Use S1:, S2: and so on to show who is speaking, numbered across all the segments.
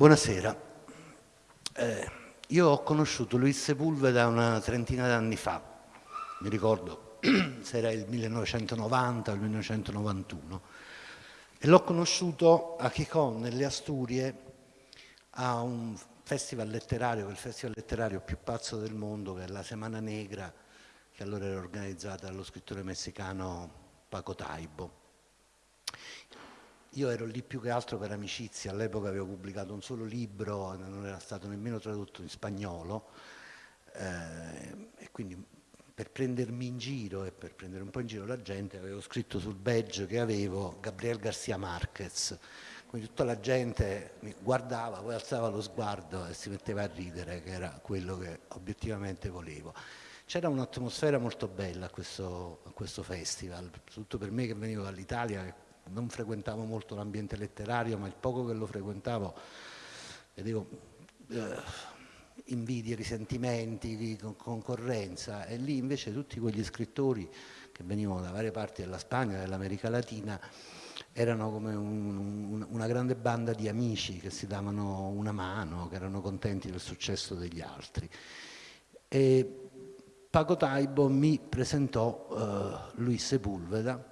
S1: Buonasera. Eh, io ho conosciuto Luis Sepulveda una trentina d'anni fa, mi ricordo se era il 1990 o il 1991, e l'ho conosciuto a Chicon, nelle Asturie, a un festival letterario, il festival letterario più pazzo del mondo, che è la Semana Negra, che allora era organizzata dallo scrittore messicano Paco Taibo. Io ero lì più che altro per amicizia, all'epoca avevo pubblicato un solo libro, non era stato nemmeno tradotto in spagnolo, eh, e quindi per prendermi in giro e per prendere un po' in giro la gente avevo scritto sul badge che avevo Gabriel Garcia Marquez, quindi tutta la gente mi guardava, poi alzava lo sguardo e si metteva a ridere, che era quello che obiettivamente volevo. C'era un'atmosfera molto bella a questo, a questo festival, soprattutto per me che venivo dall'Italia, non frequentavo molto l'ambiente letterario, ma il poco che lo frequentavo vedevo eh, invidie, risentimenti, concorrenza e lì invece tutti quegli scrittori che venivano da varie parti della Spagna, dell'America Latina, erano come un, un, una grande banda di amici che si davano una mano, che erano contenti del successo degli altri. E Paco Taibo mi presentò uh, Luis Sepulveda,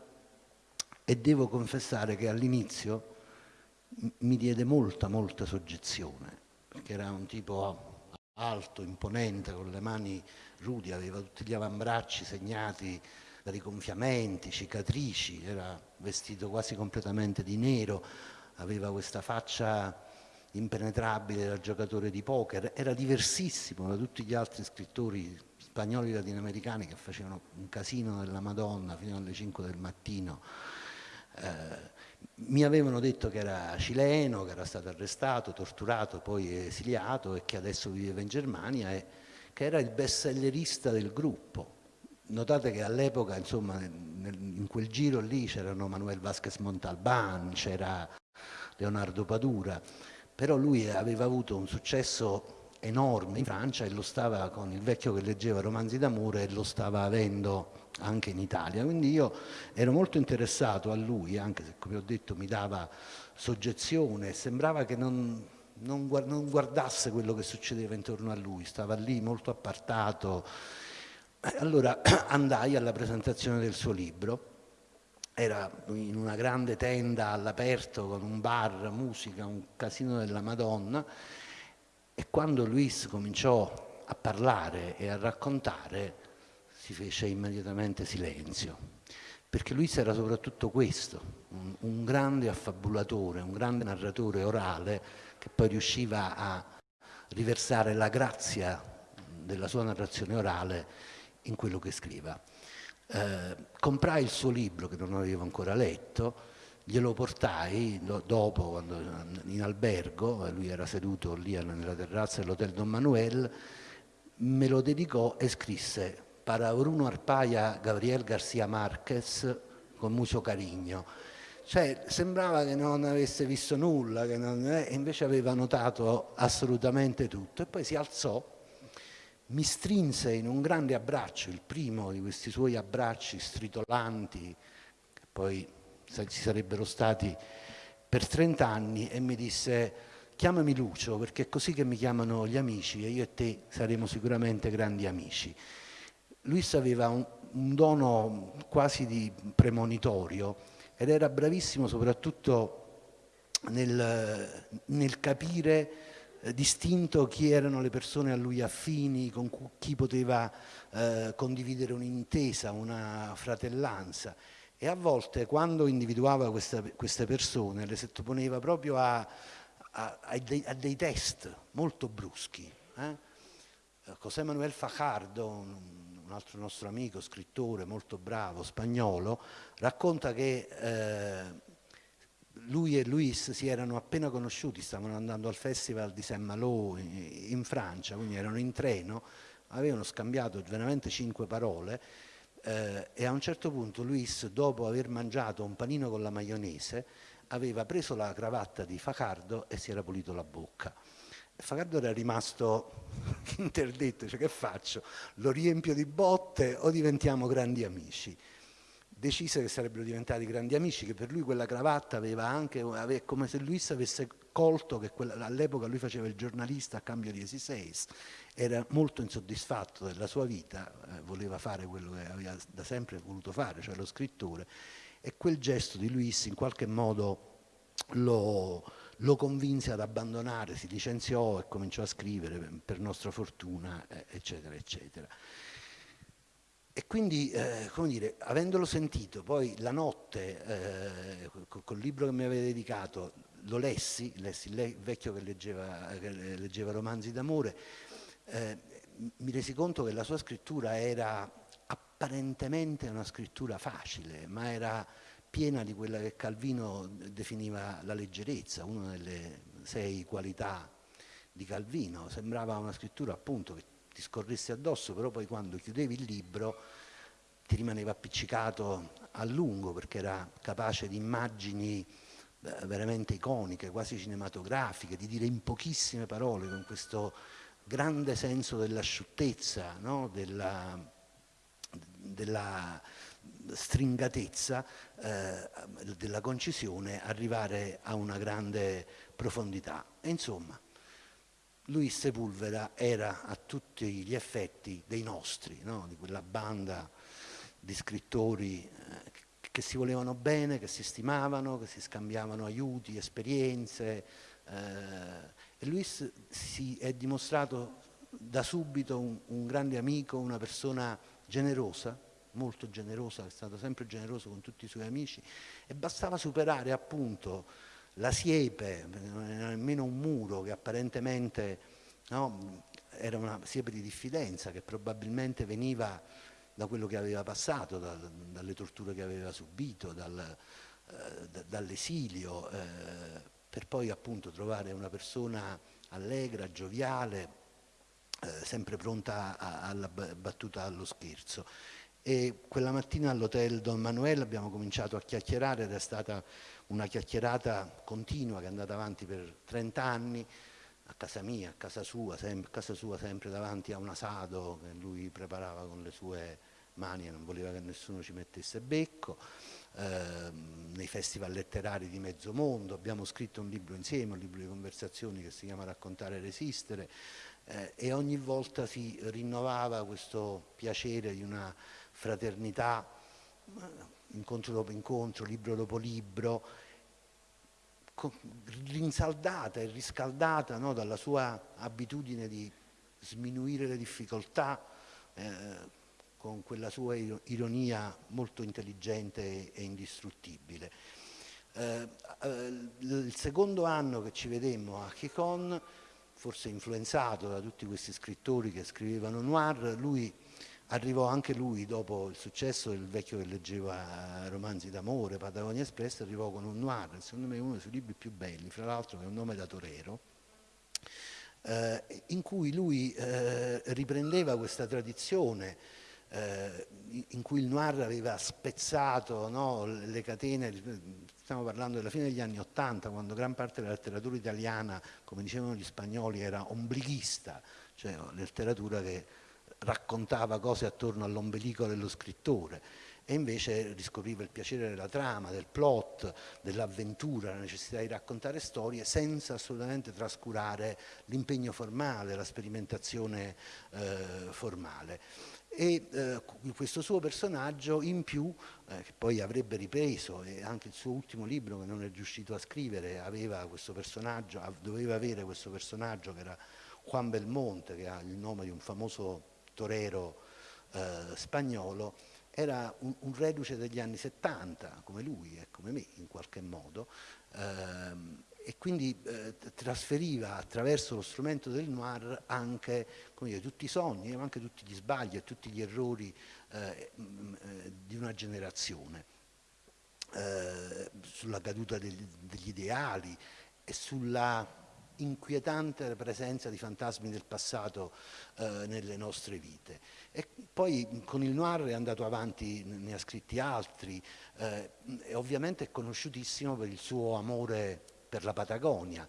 S1: e devo confessare che all'inizio mi diede molta, molta soggezione, perché era un tipo alto, imponente, con le mani rudi, aveva tutti gli avambracci segnati da rigonfiamenti, cicatrici, era vestito quasi completamente di nero, aveva questa faccia impenetrabile da giocatore di poker, era diversissimo da tutti gli altri scrittori spagnoli latinoamericani che facevano un casino della Madonna fino alle 5 del mattino eh, mi avevano detto che era cileno, che era stato arrestato, torturato, poi esiliato e che adesso viveva in Germania e che era il bestsellerista del gruppo. Notate che all'epoca, insomma, in quel giro lì c'erano Manuel Vasquez Montalban, c'era Leonardo Padura, però lui aveva avuto un successo enorme in Francia e lo stava con il vecchio che leggeva romanzi d'amore e lo stava avendo anche in Italia. Quindi io ero molto interessato a lui, anche se come ho detto mi dava soggezione, sembrava che non, non, guardasse quello che succedeva intorno a lui, stava lì molto appartato. Allora andai alla presentazione del suo libro, era in una grande tenda all'aperto con un bar, musica, un casino della Madonna e quando Luis cominciò a parlare e a raccontare si fece immediatamente silenzio, perché Luis era soprattutto questo, un, un grande affabulatore, un grande narratore orale che poi riusciva a riversare la grazia della sua narrazione orale in quello che scriva. Eh, comprai il suo libro che non avevo ancora letto, glielo portai dopo quando, in albergo, lui era seduto lì nella terrazza dell'hotel Don Manuel, me lo dedicò e scrisse para Bruno Arpaia Gabriel Garcia Marquez con muso carigno. Cioè, sembrava che non avesse visto nulla, non, eh, invece aveva notato assolutamente tutto. E poi si alzò, mi strinse in un grande abbraccio, il primo di questi suoi abbracci stritolanti, che poi ci sarebbero stati per 30 anni, e mi disse chiamami Lucio perché è così che mi chiamano gli amici e io e te saremo sicuramente grandi amici. Luis aveva un, un dono quasi di premonitorio ed era bravissimo soprattutto nel, nel capire eh, distinto chi erano le persone a lui affini, con chi poteva eh, condividere un'intesa, una fratellanza e a volte quando individuava questa, queste persone le sottoponeva proprio a, a, a, dei, a dei, test molto bruschi. Eh? José Manuel Fajardo, un, altro nostro amico, scrittore molto bravo, spagnolo, racconta che eh, lui e Luis si erano appena conosciuti, stavano andando al festival di Saint-Malo in, in Francia, quindi erano in treno, avevano scambiato veramente cinque parole eh, e a un certo punto Luis, dopo aver mangiato un panino con la maionese, aveva preso la cravatta di Facardo e si era pulito la bocca. Fagardo era rimasto interdetto, cioè che faccio? Lo riempio di botte o diventiamo grandi amici? Decise che sarebbero diventati grandi amici, che per lui quella cravatta aveva anche, aveva, come se Luis avesse colto che all'epoca lui faceva il giornalista a cambio di Esiseis, era molto insoddisfatto della sua vita, eh, voleva fare quello che aveva da sempre voluto fare, cioè lo scrittore, e quel gesto di Luis in qualche modo lo, lo convinse ad abbandonare, si licenziò e cominciò a scrivere per nostra fortuna, eh, eccetera, eccetera. E quindi, eh, come dire, avendolo sentito, poi la notte, eh, col libro che mi aveva dedicato, lo lessi, lessi il vecchio che leggeva, che leggeva romanzi d'amore, eh, mi resi conto che la sua scrittura era apparentemente una scrittura facile, ma era piena di quella che Calvino definiva la leggerezza, una delle sei qualità di Calvino. Sembrava una scrittura appunto che ti scorresse addosso, però poi quando chiudevi il libro ti rimaneva appiccicato a lungo perché era capace di immagini eh, veramente iconiche, quasi cinematografiche, di dire in pochissime parole, con questo grande senso dell'asciuttezza, no? della, della, stringatezza, eh, della concisione, arrivare a una grande profondità. E insomma, Luis Sepulveda era a tutti gli effetti dei nostri, no? di quella banda di scrittori eh, che si volevano bene, che si stimavano, che si scambiavano aiuti, esperienze. Eh, e Luis si è dimostrato da subito un, un grande amico, una persona generosa, molto generosa, è stato sempre generoso con tutti i suoi amici e bastava superare appunto la siepe, non era nemmeno un muro che apparentemente no, era una siepe di diffidenza che probabilmente veniva da quello che aveva passato, da, dalle torture che aveva subito, dal, eh, dall'esilio, eh, per poi appunto trovare una persona allegra, gioviale, eh, sempre pronta alla battuta allo scherzo. E quella mattina all'hotel Don Manuel abbiamo cominciato a chiacchierare ed è stata una chiacchierata continua che è andata avanti per 30 anni, a casa mia, a casa sua, sempre, casa sua sempre davanti a un asado che lui preparava con le sue mani e non voleva che nessuno ci mettesse becco, eh, nei festival letterari di mezzo mondo, abbiamo scritto un libro insieme, un libro di conversazioni che si chiama Raccontare e resistere eh, e ogni volta si rinnovava questo piacere di una fraternità incontro dopo incontro, libro dopo libro, rinsaldata e riscaldata no, dalla sua abitudine di sminuire le difficoltà eh, con quella sua ironia molto intelligente e indistruttibile. Eh, eh, il secondo anno che ci vedemmo a Chicon, forse influenzato da tutti questi scrittori che scrivevano noir, lui Arrivò anche lui, dopo il successo del vecchio che leggeva romanzi d'amore, Patagonia Espress, arrivò con un noir, secondo me uno dei suoi libri più belli, fra l'altro che è un nome da torero, eh, in cui lui eh, riprendeva questa tradizione eh, in cui il noir aveva spezzato no, le catene, stiamo parlando della fine degli anni Ottanta, quando gran parte della letteratura italiana, come dicevano gli spagnoli, era omblighista, cioè letteratura che raccontava cose attorno all'ombelico dello scrittore e invece riscopriva il piacere della trama, del plot, dell'avventura, la necessità di raccontare storie senza assolutamente trascurare l'impegno formale, la sperimentazione eh, formale. E eh, questo suo personaggio in più, eh, che poi avrebbe ripreso, e anche il suo ultimo libro che non è riuscito a scrivere, aveva questo personaggio, doveva avere questo personaggio che era Juan Belmonte, che ha il nome di un famoso torero eh, spagnolo, era un, un, reduce degli anni 70, come lui e come me in qualche modo, ehm, e quindi eh, trasferiva attraverso lo strumento del noir anche dire, tutti i sogni, ma anche tutti gli sbagli e tutti gli errori eh, eh di una generazione, eh, sulla caduta degli, degli ideali e sulla inquietante presenza di fantasmi del passato eh, nelle nostre vite. E poi con il noir è andato avanti, ne ha scritti altri, eh, e ovviamente è conosciutissimo per il suo amore per la Patagonia.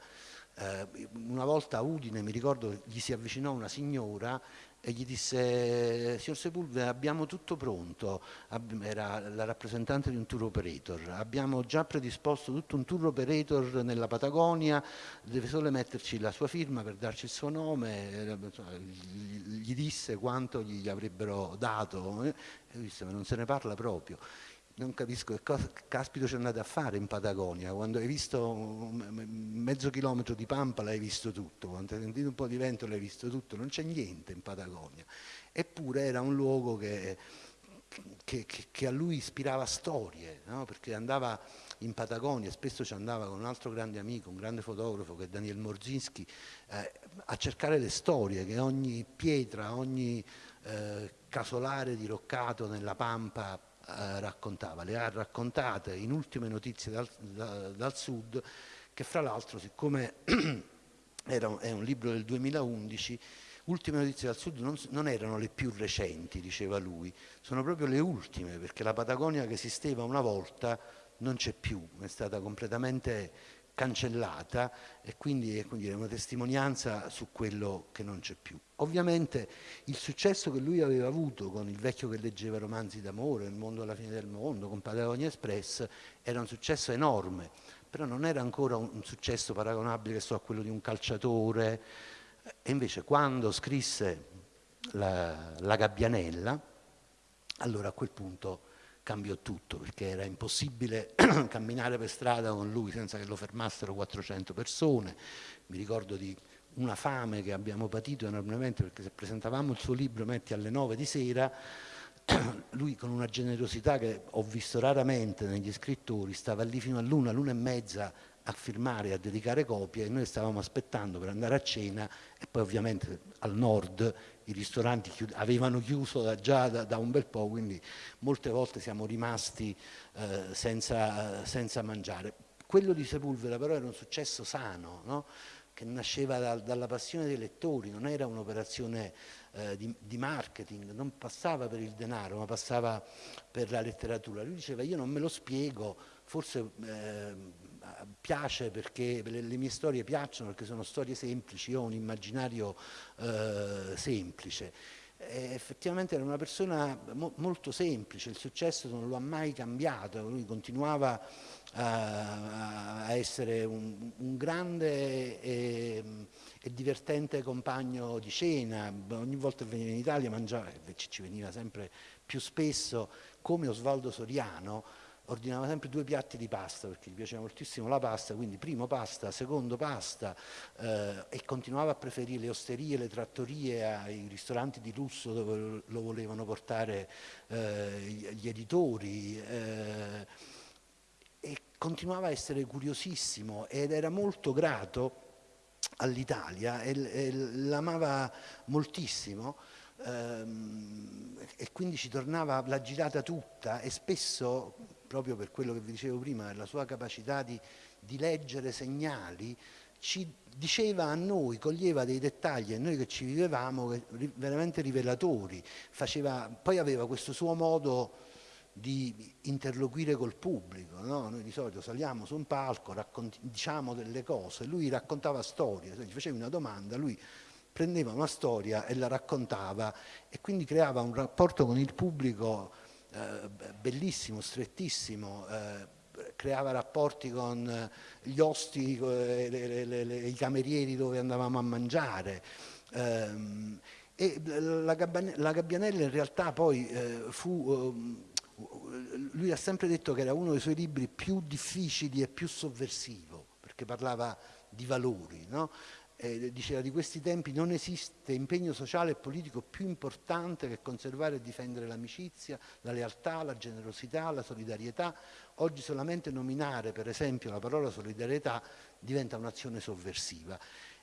S1: Eh, una volta a Udine, mi ricordo, gli si avvicinò una signora e gli disse signor Sepulveda abbiamo tutto pronto. Era la rappresentante di un tour operator. Abbiamo già predisposto tutto un tour operator nella Patagonia deve solo metterci la sua firma per darci il suo nome. Gli disse quanto gli avrebbero dato e disse ma non se ne parla proprio non capisco che cosa caspito ci andate a fare in Patagonia, quando hai visto mezzo chilometro di pampa l'hai visto tutto, quando hai sentito un po' di vento l'hai visto tutto, non c'è niente in Patagonia. Eppure era un luogo che, che, che a lui ispirava storie, no? perché andava in Patagonia, spesso ci andava con un altro grande amico, un grande fotografo che è Daniel Morzinski, eh, a cercare le storie, che ogni pietra, ogni eh, casolare diroccato nella pampa eh, raccontava, le ha raccontate in ultime notizie dal, da, dal sud, che fra l'altro siccome era è un libro del 2011, ultime notizie dal sud non, non, erano le più recenti, diceva lui, sono proprio le ultime, perché la Patagonia che esisteva una volta non c'è più, è stata completamente cancellata e quindi è una testimonianza su quello che non c'è più. Ovviamente il successo che lui aveva avuto con il vecchio che leggeva romanzi d'amore, Il mondo alla fine del mondo, con Patagonia Express, era un successo enorme, però non era ancora un, un successo paragonabile so, a quello di un calciatore. E invece quando scrisse la, la Gabbianella, allora a quel punto cambiò tutto perché era impossibile camminare per strada con lui senza che lo fermassero 400 persone. Mi ricordo di una fame che abbiamo patito enormemente perché se presentavamo il suo libro metti alle 9 di sera lui con una generosità che ho visto raramente negli scrittori stava lì fino all'una, l'una e mezza a firmare, a dedicare copie e noi stavamo aspettando per andare a cena e poi ovviamente al nord i ristoranti chiud avevano chiuso da, già da, da, un bel po', quindi molte volte siamo rimasti eh, senza, senza, mangiare. Quello di Sepulveda però era un successo sano, no? che nasceva da, dalla passione dei lettori, non era un'operazione eh, di, di, marketing, non passava per il denaro, ma passava per la letteratura. Lui diceva io non me lo spiego, forse... Eh, piace perché le, mie storie piacciono perché sono storie semplici, io ho un immaginario eh, semplice. E effettivamente era una persona mo molto semplice, il successo non lo ha mai cambiato, lui continuava a, a essere un, un grande e, e, divertente compagno di cena, ogni volta che veniva in Italia mangiava, ci veniva sempre più spesso, come Osvaldo Soriano, ordinava sempre due piatti di pasta perché gli piaceva moltissimo la pasta, quindi primo pasta, secondo pasta eh, e continuava a preferire le osterie, le trattorie ai ristoranti di lusso dove lo volevano portare eh, gli editori eh, e continuava a essere curiosissimo ed era molto grato all'Italia e, e l'amava moltissimo ehm, e quindi ci tornava la girata tutta e spesso proprio per quello che vi dicevo prima, la sua capacità di, di leggere segnali, ci diceva a noi, coglieva dei dettagli a noi che ci vivevamo veramente rivelatori, faceva, poi aveva questo suo modo di interloquire col pubblico, no? noi di solito saliamo su un palco, diciamo delle cose, lui raccontava storie, se gli facevi una domanda, lui prendeva una storia e la raccontava e quindi creava un rapporto con il pubblico eh, bellissimo, strettissimo, eh, creava rapporti con eh, gli osti, le, le, le, i camerieri dove andavamo a mangiare. Ehm, e la, la, Gabbianella in realtà poi eh, fu, ehm, lui ha sempre detto che era uno dei suoi libri più difficili e più sovversivo, perché parlava di valori, no? Eh, diceva di questi tempi non esiste impegno sociale e politico più importante che conservare e difendere l'amicizia, la lealtà, la generosità, la solidarietà. Oggi solamente nominare per esempio la parola solidarietà diventa un'azione sovversiva.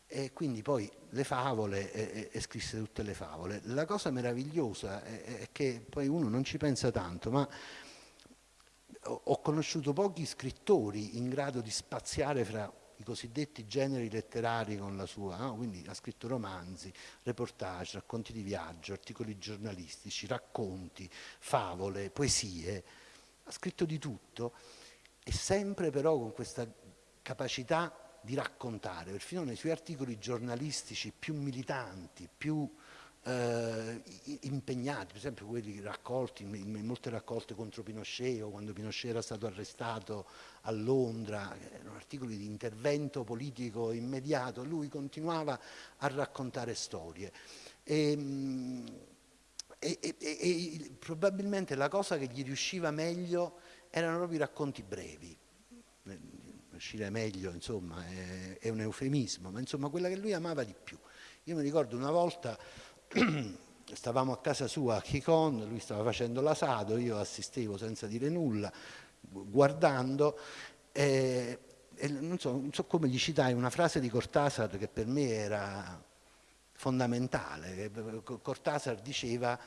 S1: E quindi poi le favole, e, e, scrisse tutte le favole. La cosa meravigliosa è, è che poi uno non ci pensa tanto, ma ho conosciuto pochi scrittori in grado di spaziare fra i cosiddetti generi letterari con la sua, no? quindi ha scritto romanzi, reportage, racconti di viaggio, articoli giornalistici, racconti, favole, poesie, ha scritto di tutto e sempre però con questa capacità di raccontare, perfino nei suoi articoli giornalistici più militanti, più eh, impegnati, per esempio quelli raccolti in, molte raccolte contro Pinochet o quando Pinochet era stato arrestato a Londra, erano articoli di intervento politico immediato, lui continuava a raccontare storie. E, e, e, e probabilmente la cosa che gli riusciva meglio erano proprio i racconti brevi, uscire meglio insomma è, è, un eufemismo, ma insomma quella che lui amava di più. Io mi ricordo una volta stavamo a casa sua a Chicon, lui stava facendo l'asado, io assistevo senza dire nulla, guardando e, e non, so, non, so, come gli citai una frase di Cortasar che per me era fondamentale. Cortasar diceva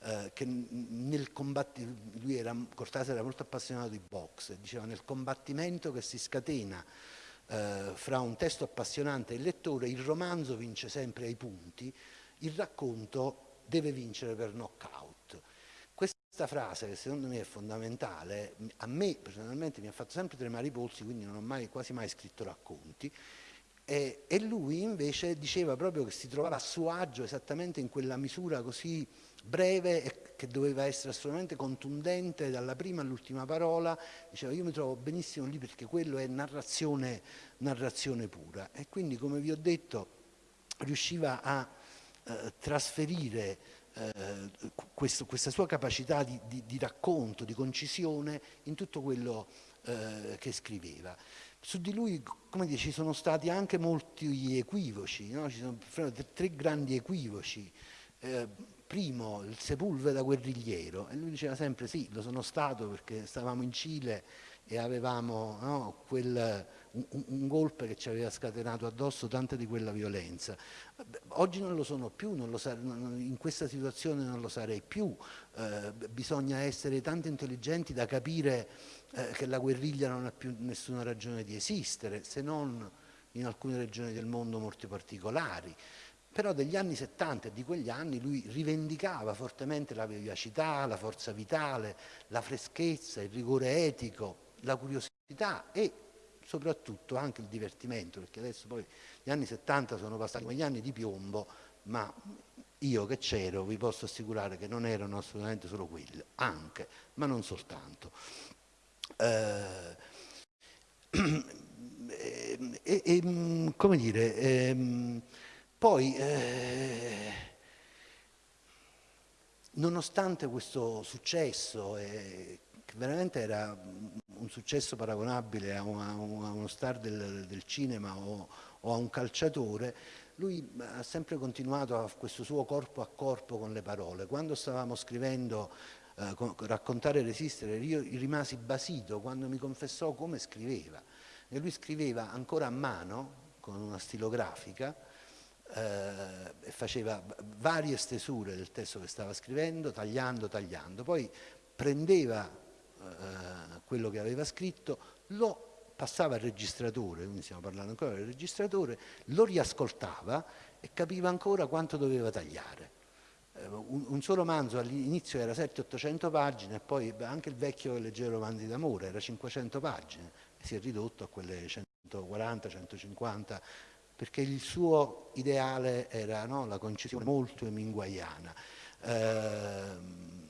S1: eh, che nel combattimento, lui era, Cortasar era molto appassionato di box, diceva nel combattimento che si scatena eh, fra un testo appassionante e il lettore, il romanzo vince sempre ai punti, il racconto deve vincere per knockout. Questa frase, che secondo me è fondamentale, a me personalmente mi ha fatto sempre tremare i polsi, quindi non ho mai, quasi mai scritto racconti, e, e, lui invece diceva proprio che si trovava a suo agio esattamente in quella misura così breve e che doveva essere assolutamente contundente dalla prima all'ultima parola, diceva io mi trovo benissimo lì perché quello è narrazione, narrazione pura e quindi come vi ho detto riusciva a eh, trasferire eh, questo, questa sua capacità di, di, di, racconto, di concisione in tutto quello eh, che scriveva. Su di lui, come dire, ci sono stati anche molti equivoci, no? ci sono tre grandi equivoci. Eh, primo, il Sepulveda guerrigliero, e lui diceva sempre sì, lo sono stato perché stavamo in Cile e avevamo no, quel, un, un, golpe che ci aveva scatenato addosso tanta di quella violenza. Oggi non lo sono più, lo in questa situazione non lo sarei più, eh, bisogna essere tanto intelligenti da capire eh, che la guerriglia non ha più nessuna ragione di esistere, se non in alcune regioni del mondo molto particolari. Però degli anni 70 e di quegli anni lui rivendicava fortemente la vivacità, la forza vitale, la freschezza, il rigore etico, la curiosità e soprattutto anche il divertimento, perché adesso poi gli anni 70 sono passati come gli anni di piombo, ma io che c'ero vi posso assicurare che non erano assolutamente solo quelli, anche, ma non soltanto. Eh, e, e, come dire, eh, poi eh, nonostante questo successo, eh, veramente era un successo paragonabile a, una, a uno star del, del cinema o, o, a un calciatore, lui ha sempre continuato a questo suo corpo a corpo con le parole. Quando stavamo scrivendo eh, Raccontare e resistere, io rimasi basito quando mi confessò come scriveva. E lui scriveva ancora a mano, con una stilografica, eh, e faceva varie stesure del testo che stava scrivendo, tagliando, tagliando. Poi prendeva eh, quello che aveva scritto, lo passava al registratore, quindi stiamo parlando ancora del registratore, lo riascoltava e capiva ancora quanto doveva tagliare. Eh, un, un, solo romanzo all'inizio era 700-800 pagine poi anche il vecchio che leggeva romanzi d'amore era 500 pagine e si è ridotto a quelle 140-150 perché il suo ideale era no, la concisione molto eminguaiana. Eh,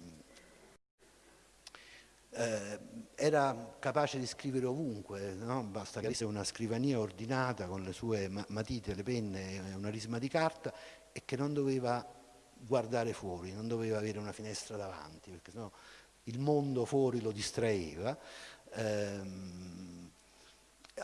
S1: eh, era capace di scrivere ovunque, no? basta che avesse una scrivania ordinata con le sue matite, le penne e una risma di carta e che non doveva guardare fuori, non doveva avere una finestra davanti, perché sennò il mondo fuori lo distraeva. Eh,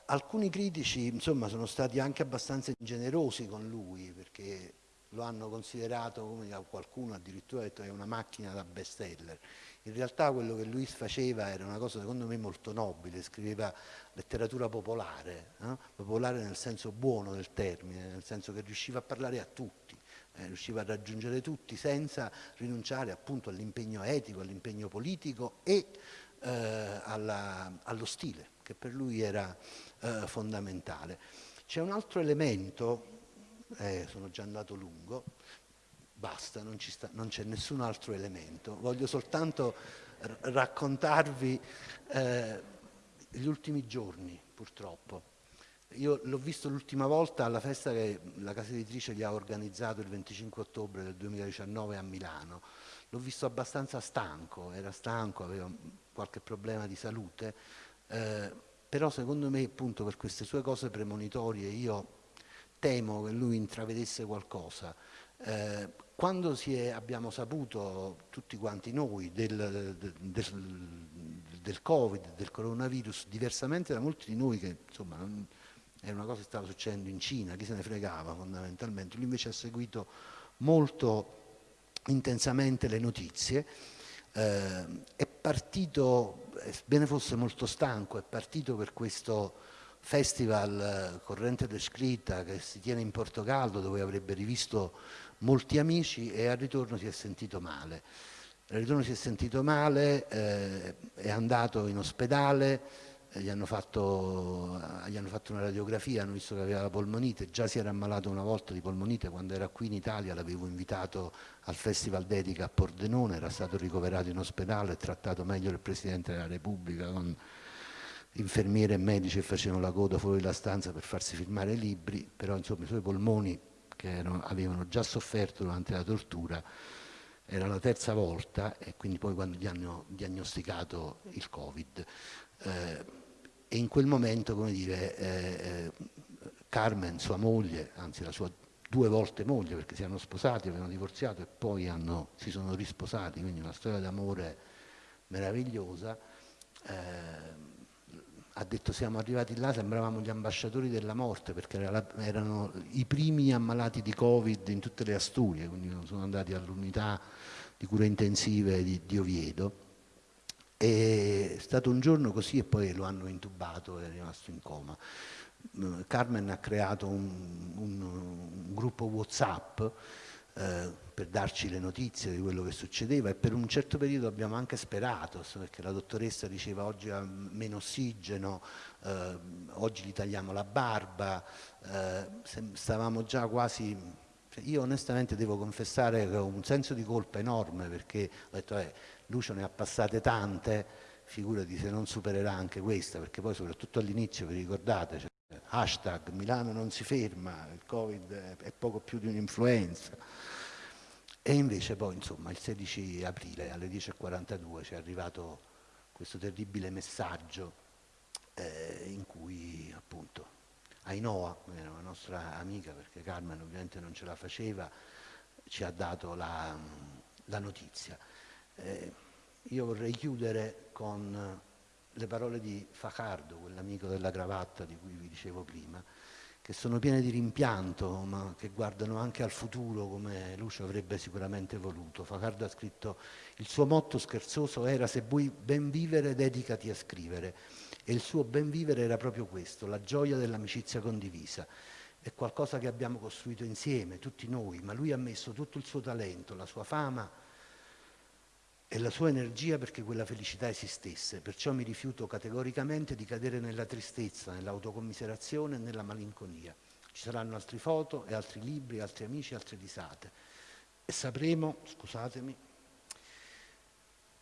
S1: alcuni critici insomma, sono stati anche abbastanza generosi con lui, perché lo hanno considerato, come qualcuno addirittura ha detto, è una macchina da bestseller. In realtà quello che Luis faceva era una cosa secondo me molto nobile, scriveva letteratura popolare, no? popolare nel senso buono del termine, nel senso che riusciva a parlare a tutti, eh, riusciva a raggiungere tutti senza rinunciare appunto all'impegno etico, all'impegno politico e eh, alla, allo stile, che per lui era eh, fondamentale. C'è un altro elemento, eh, sono già andato lungo, basta, non c'è nessun altro elemento. Voglio soltanto raccontarvi eh, gli ultimi giorni, purtroppo. Io l'ho visto l'ultima volta alla festa che la casa editrice gli ha organizzato il 25 ottobre del 2019 a Milano. L'ho visto abbastanza stanco, era stanco, aveva qualche problema di salute, eh, però secondo me appunto per queste sue cose premonitorie io temo che lui intravedesse qualcosa. Eh, quando è, abbiamo saputo tutti quanti noi del, del, del, Covid, del coronavirus, diversamente da molti di noi che insomma era una cosa che stava succedendo in Cina, chi se ne fregava fondamentalmente, lui invece ha seguito molto intensamente le notizie, eh, è partito, sebbene fosse molto stanco, è partito per questo festival eh, Corrente descritta che si tiene in Portogallo dove avrebbe rivisto molti amici e al ritorno si è sentito male. Al ritorno si è sentito male, eh, è andato in ospedale, eh, gli hanno, fatto, gli hanno, fatto, una radiografia, hanno visto che aveva la polmonite, già si era ammalato una volta di polmonite quando era qui in Italia, l'avevo invitato al Festival Dedica a Pordenone, era stato ricoverato in ospedale, trattato meglio del Presidente della Repubblica con infermiere e medici che facevano la coda fuori la stanza per farsi firmare i libri, però insomma i suoi polmoni che erano, avevano già sofferto durante la tortura era la terza volta e quindi poi quando gli hanno diagnosticato il Covid. Eh, e in quel momento, come dire, eh, eh, Carmen, sua moglie, anzi la sua due volte moglie perché si erano sposati, avevano divorziato e poi hanno, si sono risposati, quindi una storia d'amore meravigliosa. Eh, ha detto siamo arrivati là, sembravamo gli ambasciatori della morte perché erano i primi ammalati di Covid in tutte le Asturie, quindi sono andati all'unità di cure intensive di, di Oviedo. È stato un giorno così e poi lo hanno intubato e è rimasto in coma. Carmen ha creato un, un, un gruppo Whatsapp eh, per darci le notizie di quello che succedeva e per un certo periodo abbiamo anche sperato, perché la dottoressa diceva oggi ha meno ossigeno, eh, oggi gli tagliamo la barba, eh, stavamo già quasi... Cioè io onestamente devo confessare che ho un senso di colpa enorme perché ho detto eh, Lucio ne ha passate tante, figurati se non supererà anche questa, perché poi soprattutto all'inizio, vi ricordate, cioè, hashtag Milano non si ferma, il Covid è poco più di un'influenza. E invece poi, insomma, il 16 aprile alle 10.42 ci è arrivato questo terribile messaggio eh, in cui appunto Ainoa, la nostra amica, perché Carmen ovviamente non ce la faceva, ci ha dato la, la notizia. Eh, io vorrei chiudere con le parole di Facardo, quell'amico della cravatta di cui vi dicevo prima, che sono piene di rimpianto, ma che guardano anche al futuro come Lucio avrebbe sicuramente voluto. Facardo ha scritto, il suo motto scherzoso era se vuoi ben vivere dedicati a scrivere e il suo ben vivere era proprio questo, la gioia dell'amicizia condivisa. È qualcosa che abbiamo costruito insieme, tutti noi, ma lui ha messo tutto il suo talento, la sua fama, e la sua energia perché quella felicità esistesse, perciò mi rifiuto categoricamente di cadere nella tristezza, nell'autocommiserazione e nella malinconia. Ci saranno altre foto e altri libri, altri amici, altre risate. E sapremo, scusatemi,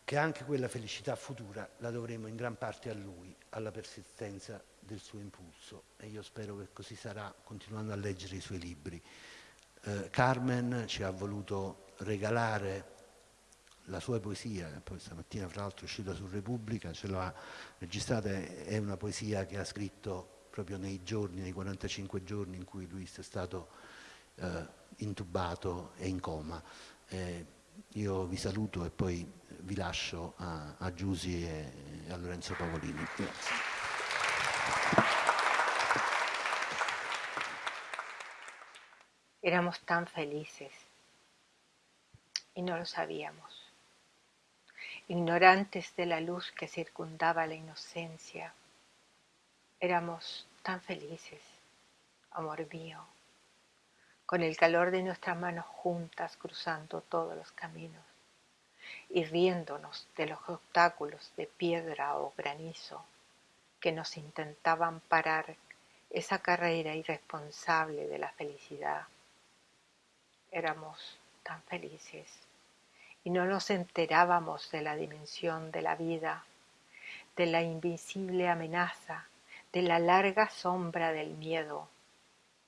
S1: che anche quella felicità futura la dovremo in gran parte a lui, alla persistenza del suo impulso. E io spero che così sarà continuando a leggere i suoi libri. Eh, Carmen ci ha voluto regalare la sua poesia, che poi stamattina fra l'altro è uscita su Repubblica, ce l'ha registrata, è una poesia che ha scritto proprio nei giorni, nei 45 giorni in cui lui è stato eh, intubato e in coma. Eh, io vi saluto e poi vi lascio a, a Giusi e, e a Lorenzo Pavolini. Grazie.
S2: Éramos tan felices y no lo sabíamos. Ignorantes de la luz que circundaba la inocencia. Éramos tan felices, amor mío, con el calor de nuestras manos juntas cruzando todos los caminos y riéndonos de los obstáculos de piedra o granizo que nos intentaban parar esa carrera irresponsable de la felicidad. Éramos tan felices y no nos enterábamos de la dimensión de la vida, de la invisible amenaza, de la larga sombra del miedo.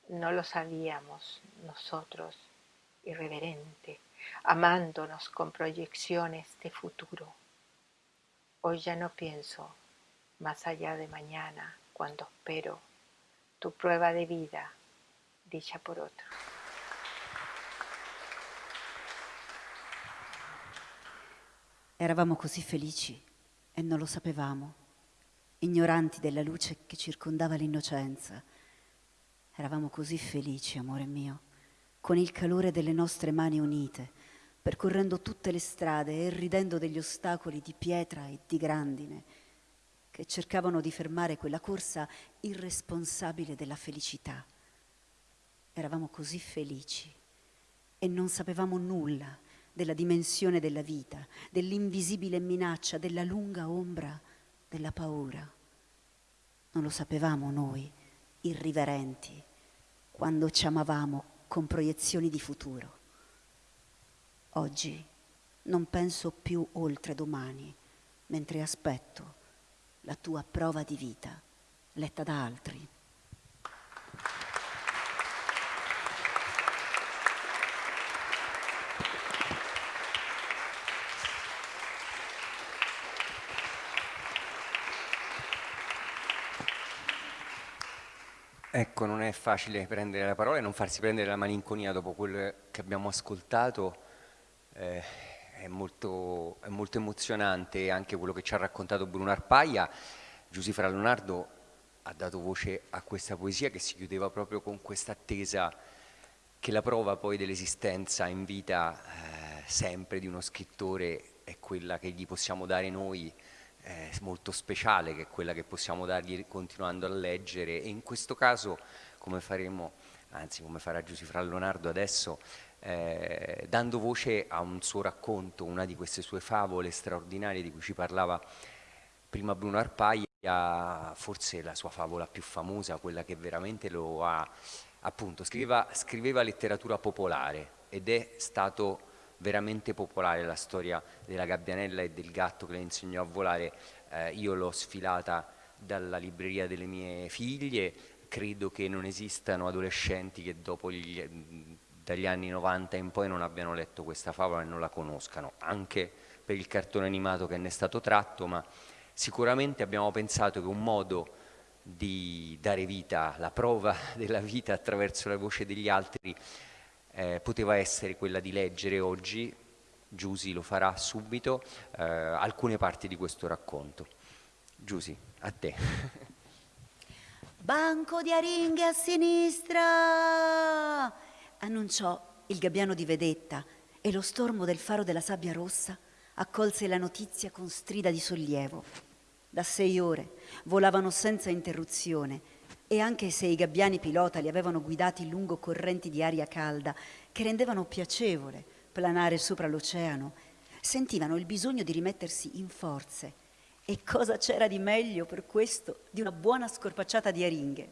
S2: No lo sabíamos nosotros, irreverente, amándonos con proyecciones de futuro. Hoy ya no pienso más allá de mañana cuando espero tu prueba de vida dicha por otro.
S3: Eravamo così felici e non lo sapevamo, ignoranti della luce che circondava l'innocenza. Eravamo così felici, amore mio, con il calore delle nostre mani unite, percorrendo tutte le strade e ridendo degli ostacoli di pietra e di grandine che cercavano di fermare quella corsa irresponsabile della felicità. Eravamo così felici e non sapevamo nulla della dimensione della vita, dell'invisibile minaccia, della lunga ombra della paura. Non lo sapevamo noi, irriverenti, quando ci amavamo con proiezioni di futuro. Oggi non penso più oltre domani, mentre aspetto la tua prova di vita, letta da altri.
S4: Ecco, non è facile prendere la parola e non farsi prendere la malinconia dopo quello che abbiamo ascoltato. Eh, è, molto, è molto, emozionante anche quello che ci ha raccontato Bruno Arpaia. Giuseppe Leonardo ha dato voce a questa poesia che si chiudeva proprio con questa attesa che la prova poi dell'esistenza in vita eh, sempre di uno scrittore è quella che gli possiamo dare noi eh, molto speciale che è quella che possiamo dargli continuando a leggere. E in questo caso come faremo, anzi come farà Giusifra Leonardo adesso, eh, dando voce a un suo racconto, una di queste sue favole straordinarie di cui ci parlava prima Bruno Arpaia, forse la sua favola più famosa, quella che veramente lo ha, appunto, scriveva, scriveva letteratura popolare ed è stato veramente popolare la storia della gabbianella e del gatto che le insegnò a volare, eh, io l'ho sfilata dalla libreria delle mie figlie, credo che non esistano adolescenti che dopo gli, dagli anni 90 in poi non abbiano letto questa favola e non la conoscano, anche per il cartone animato che ne è stato tratto, ma sicuramente abbiamo pensato che un modo di dare vita, la prova della vita attraverso la voce degli altri eh, poteva essere quella di leggere oggi, Giusi lo farà subito, eh, alcune parti di questo racconto. Giusi, a te.
S3: Banco di aringhe a sinistra! annunciò il gabbiano di vedetta e lo stormo del faro della sabbia rossa accolse la notizia con strida di sollievo. Da sei ore volavano senza interruzione e anche se i gabbiani pilota li avevano guidati lungo correnti di aria calda che rendevano piacevole planare sopra l'oceano, sentivano il bisogno di rimettersi in forze. E cosa c'era di meglio per questo di una buona scorpacciata di aringhe?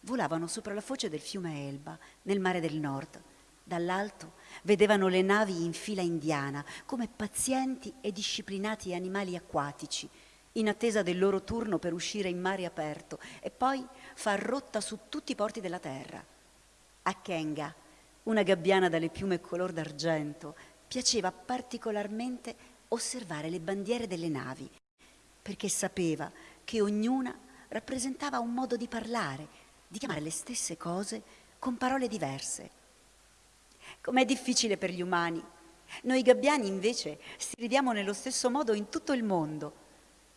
S3: Volavano sopra la foce del fiume Elba, nel mare del nord. Dall'alto vedevano le navi in fila indiana, come pazienti e disciplinati animali acquatici, in attesa del loro turno per uscire in mare aperto e poi far rotta su tutti i porti della terra. A Kenga, una gabbiana dalle piume color d'argento, piaceva particolarmente osservare le bandiere delle navi, perché sapeva che ognuna rappresentava un modo di parlare, di chiamare le stesse cose con parole diverse. Com'è difficile per gli umani. Noi gabbiani invece stridiamo nello stesso modo in tutto il mondo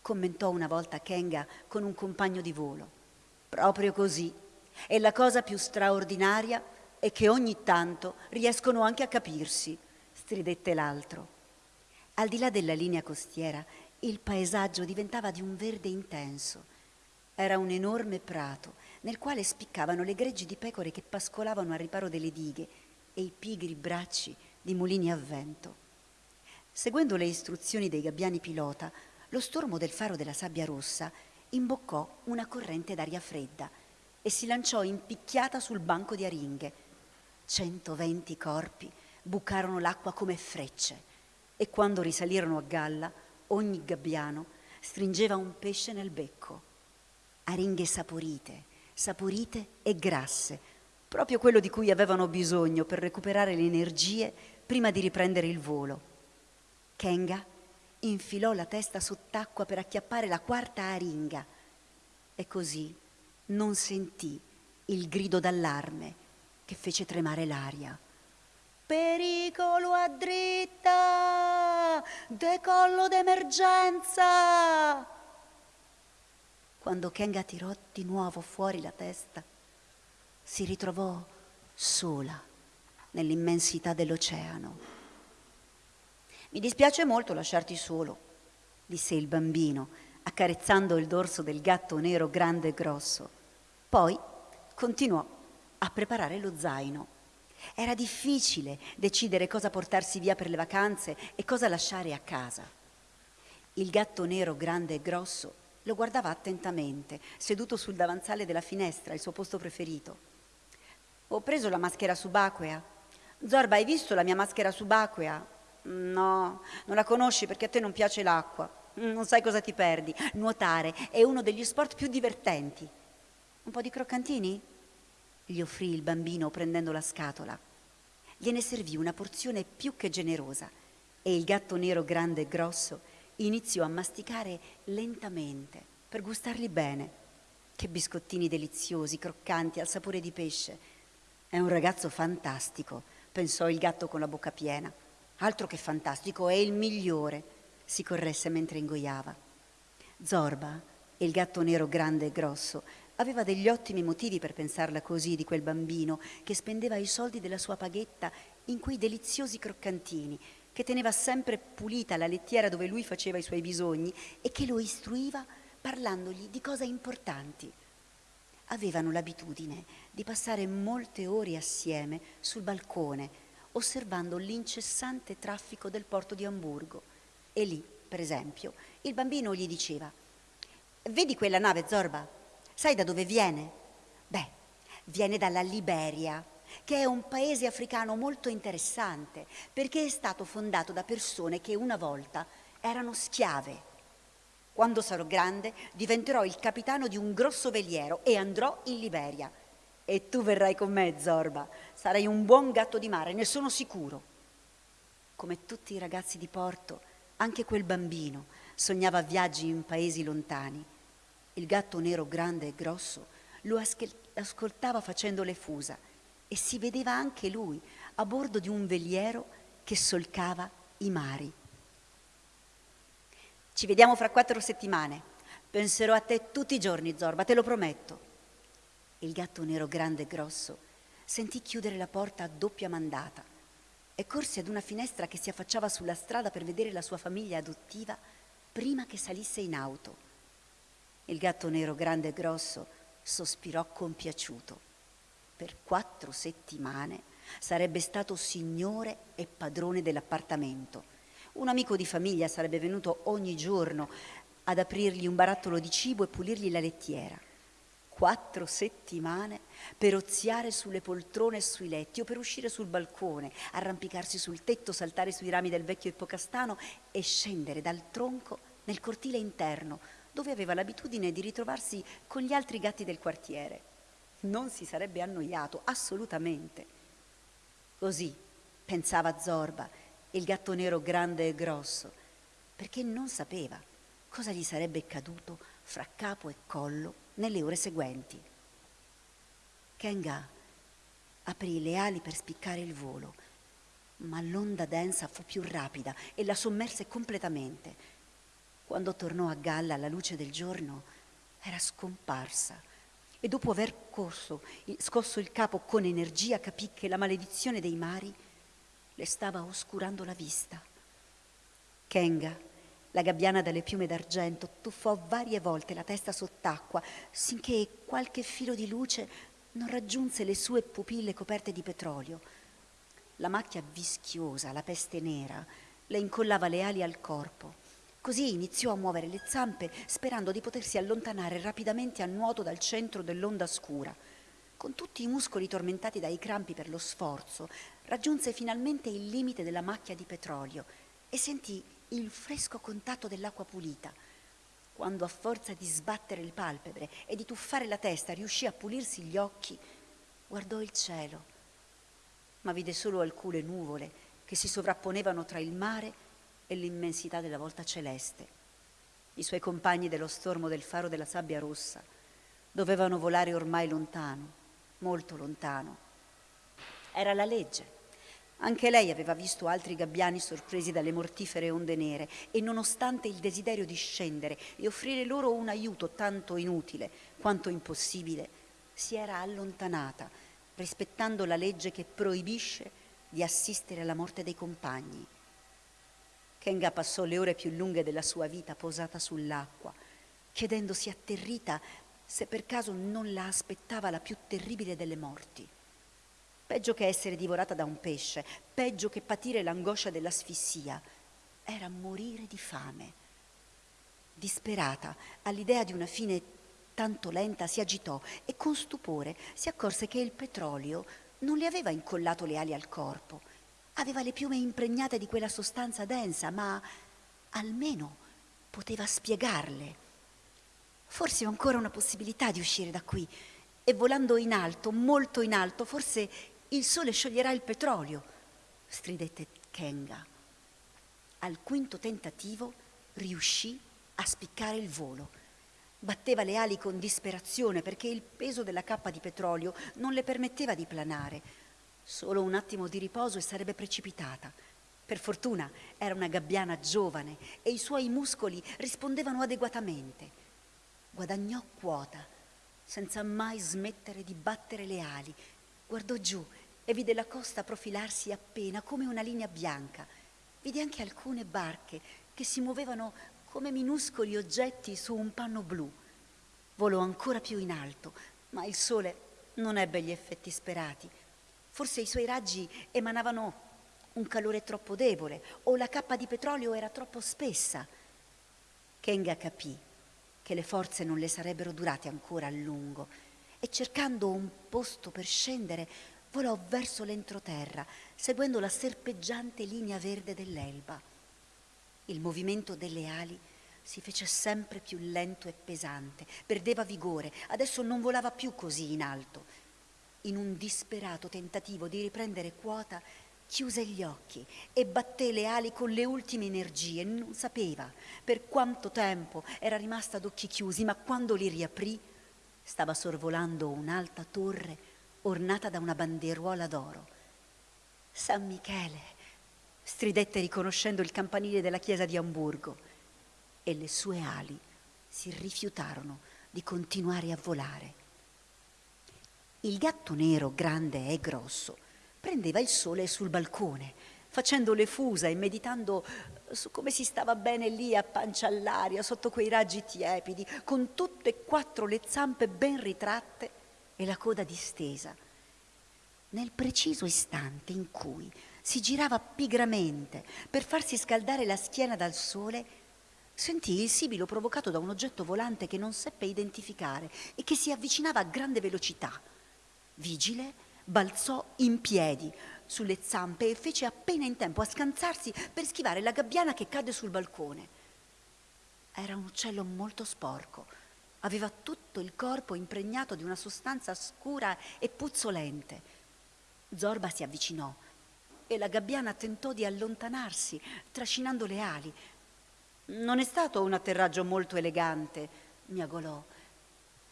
S3: commentò una volta Kenga con un compagno di volo. Proprio così. E la cosa più straordinaria è che ogni tanto riescono anche a capirsi, stridette l'altro. Al di là della linea costiera, il paesaggio diventava di un verde intenso. Era un enorme prato nel quale spiccavano le greggi di pecore che pascolavano al riparo delle dighe e i pigri bracci di mulini a vento. Seguendo le istruzioni dei gabbiani pilota, lo stormo del faro della sabbia rossa imboccò una corrente d'aria fredda e si lanciò impicchiata sul banco di aringhe. 120 corpi bucarono l'acqua come frecce e quando risalirono a galla ogni gabbiano stringeva un pesce nel becco. aringhe saporite, saporite e grasse, proprio quello di cui avevano bisogno per recuperare le energie prima di riprendere il volo. Kenga infilò la testa sott'acqua per acchiappare la quarta aringa e così non sentì il grido d'allarme che fece tremare l'aria. Pericolo a dritta! Decollo d'emergenza! Quando Kenga tirò di nuovo fuori la testa, si ritrovò sola nell'immensità dell'oceano. Mi dispiace molto lasciarti solo, disse il bambino, accarezzando il dorso del gatto nero grande e grosso. Poi continuò a preparare lo zaino. Era difficile decidere cosa portarsi via per le vacanze e cosa lasciare a casa. Il gatto nero grande e grosso lo guardava attentamente, seduto sul davanzale della finestra, il suo posto preferito. Ho preso la maschera subacquea. Zorba, hai visto la mia maschera subacquea? No, non la conosci perché a te non piace l'acqua. Non sai cosa ti perdi. Nuotare è uno degli sport più divertenti. Un po' di croccantini? gli offrì il bambino prendendo la scatola. Gliene servì una porzione più che generosa e il gatto nero grande e grosso iniziò a masticare lentamente per gustarli bene. Che biscottini deliziosi, croccanti, al sapore di pesce. È un ragazzo fantastico, pensò il gatto con la bocca piena. Altro che fantastico, è il migliore, si corresse mentre ingoiava. Zorba, il gatto nero grande e grosso, Aveva degli ottimi motivi per pensarla così di quel bambino che spendeva i soldi della sua paghetta in quei deliziosi croccantini, che teneva sempre pulita la lettiera dove lui faceva i suoi bisogni e che lo istruiva parlandogli di cose importanti. Avevano l'abitudine di passare molte ore assieme sul balcone, osservando l'incessante traffico del porto di Amburgo. E lì, per esempio, il bambino gli diceva Vedi quella nave, Zorba? Sai da dove viene? Beh, viene dalla Liberia, che è un paese africano molto interessante perché è stato fondato da persone che una volta erano schiave. Quando sarò grande diventerò il capitano di un grosso veliero e andrò in Liberia. E tu verrai con me, Zorba. Sarai un buon gatto di mare, ne sono sicuro. Come tutti i ragazzi di Porto, anche quel bambino sognava viaggi in paesi lontani il gatto nero grande e grosso lo ascoltava facendo le fusa e si vedeva anche lui a bordo di un veliero che solcava i mari. Ci vediamo fra quattro settimane. Penserò a te tutti i giorni, Zorba, te lo prometto. Il gatto nero grande e grosso sentì chiudere la porta a doppia mandata e corse ad una finestra che si affacciava sulla strada per vedere la sua famiglia adottiva prima che salisse in auto. Il gatto nero grande e grosso sospirò compiaciuto. Per quattro settimane sarebbe stato signore e padrone dell'appartamento. Un amico di famiglia sarebbe venuto ogni giorno ad aprirgli un barattolo di cibo e pulirgli la lettiera. Quattro settimane per oziare sulle poltrone e sui letti o per uscire sul balcone, arrampicarsi sul tetto, saltare sui rami del vecchio ippocastano e scendere dal tronco nel cortile interno dove aveva l'abitudine di ritrovarsi con gli altri gatti del quartiere. Non si sarebbe annoiato, assolutamente. Così pensava Zorba, il gatto nero grande e grosso, perché non sapeva cosa gli sarebbe caduto fra capo e collo nelle ore seguenti. Kenga aprì le ali per spiccare il volo, ma l'onda densa fu più rapida e la sommerse completamente quando tornò a galla alla luce del giorno, era scomparsa e dopo aver corso, scosso il capo con energia, capì che la maledizione dei mari le stava oscurando la vista. Kenga, la gabbiana dalle piume d'argento, tuffò varie volte la testa sott'acqua, sinché qualche filo di luce non raggiunse le sue pupille coperte di petrolio. La macchia vischiosa, la peste nera, le incollava le ali al corpo Così iniziò a muovere le zampe sperando di potersi allontanare rapidamente a nuoto dal centro dell'onda scura. Con tutti i muscoli tormentati dai crampi per lo sforzo, raggiunse finalmente il limite della macchia di petrolio e sentì il fresco contatto dell'acqua pulita. quando a forza di sbattere le palpebre e di tuffare la testa riuscì a pulirsi gli occhi, guardò il cielo, ma vide solo alcune nuvole che si sovrapponevano tra il mare e l'immensità della volta celeste. I suoi compagni dello stormo del faro della sabbia rossa dovevano volare ormai lontano, molto lontano. Era la legge anche lei aveva visto altri gabbiani sorpresi dalle mortifere onde nere e nonostante il desiderio di scendere e offrire loro un aiuto tanto inutile quanto impossibile, si era allontanata, rispettando la legge che proibisce di assistere alla morte dei compagni. Kenga passò le ore più lunghe della sua vita posata sull'acqua, chiedendosi atterrita se per caso non la aspettava la più terribile delle morti. Peggio che essere divorata da un pesce, peggio che patire l'angoscia dell'asfissia, era morire di fame. Disperata all'idea di una fine tanto lenta, si agitò e con stupore si accorse che il petrolio non le aveva incollato le ali al corpo. Aveva le piume impregnate di quella sostanza densa, ma almeno poteva spiegarle. Forse ho ancora una possibilità di uscire da qui. E volando in alto, molto in alto, forse il sole scioglierà il petrolio, stridette Kenga. Al quinto tentativo riuscì a spiccare il volo. Batteva le ali con disperazione perché il peso della cappa di petrolio non le permetteva di planare. Solo un attimo di riposo e sarebbe precipitata. Per fortuna era una gabbiana giovane e i suoi muscoli rispondevano adeguatamente. Guadagnò quota senza mai smettere di battere le ali. Guardò giù e vide la costa profilarsi appena come una linea bianca. Vide anche alcune barche che si muovevano come minuscoli oggetti su un panno blu. Volò ancora più in alto, ma il sole non ebbe gli effetti sperati. Forse i suoi raggi emanavano un calore troppo debole o la cappa di petrolio era troppo spessa. Kenga capì che le forze non le sarebbero durate ancora a lungo e cercando un posto per scendere volò verso l'entroterra, seguendo la serpeggiante linea verde dell'elba. Il movimento delle ali si fece sempre più lento e pesante, perdeva vigore, adesso non volava più così in alto. In un disperato tentativo di riprendere quota, chiuse gli occhi e batté le ali con le ultime energie. Non sapeva per quanto tempo era rimasta ad occhi chiusi, ma quando li riaprì stava sorvolando un'alta torre ornata da una banderuola d'oro. San Michele, stridette riconoscendo il campanile della chiesa di Amburgo, e le sue ali si rifiutarono di continuare a volare. Il gatto nero, grande e grosso, prendeva il sole sul balcone, facendo le fusa e meditando su come si stava bene lì a pancia all'aria, sotto quei raggi tiepidi, con tutte e quattro le zampe ben ritratte e la coda distesa. Nel preciso istante in cui si girava pigramente per farsi scaldare la schiena dal sole, sentì il sibilo provocato da un oggetto volante che non seppe identificare e che si avvicinava a grande velocità. Vigile, balzò in piedi sulle zampe e fece appena in tempo a scansarsi per schivare la gabbiana che cadde sul balcone. Era un uccello molto sporco Aveva tutto il corpo impregnato di una sostanza scura e puzzolente. Zorba si avvicinò e la gabbiana tentò di allontanarsi, trascinando le ali. Non è stato un atterraggio molto elegante, miagolò.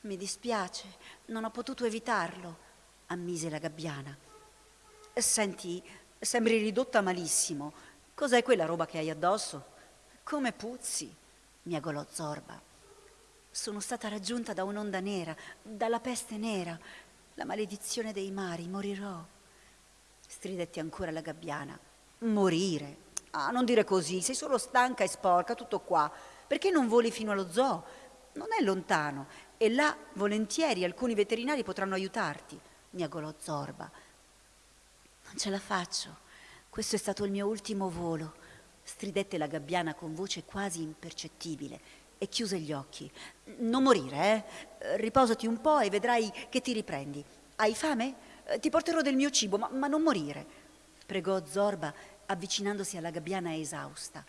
S3: Mi dispiace, non ho potuto evitarlo, ammise la gabbiana. Senti, sembri ridotta malissimo. Cos'è quella roba che hai addosso? Come puzzi, miagolò Zorba. Sono stata raggiunta da un'onda nera, dalla peste nera, la maledizione dei mari, morirò. Stridetti ancora la gabbiana. Morire? Ah, non dire così, sei solo stanca e sporca, tutto qua. Perché non voli fino allo zoo? Non è lontano e là, volentieri, alcuni veterinari potranno aiutarti, miagolò Zorba. Non ce la faccio. Questo è stato il mio ultimo volo, stridette la gabbiana con voce quasi impercettibile e chiuse gli occhi. Non morire, eh? Riposati un po' e vedrai che ti riprendi. Hai fame? Eh, ti porterò del mio cibo, ma, ma non morire. Pregò Zorba avvicinandosi alla gabbiana esausta.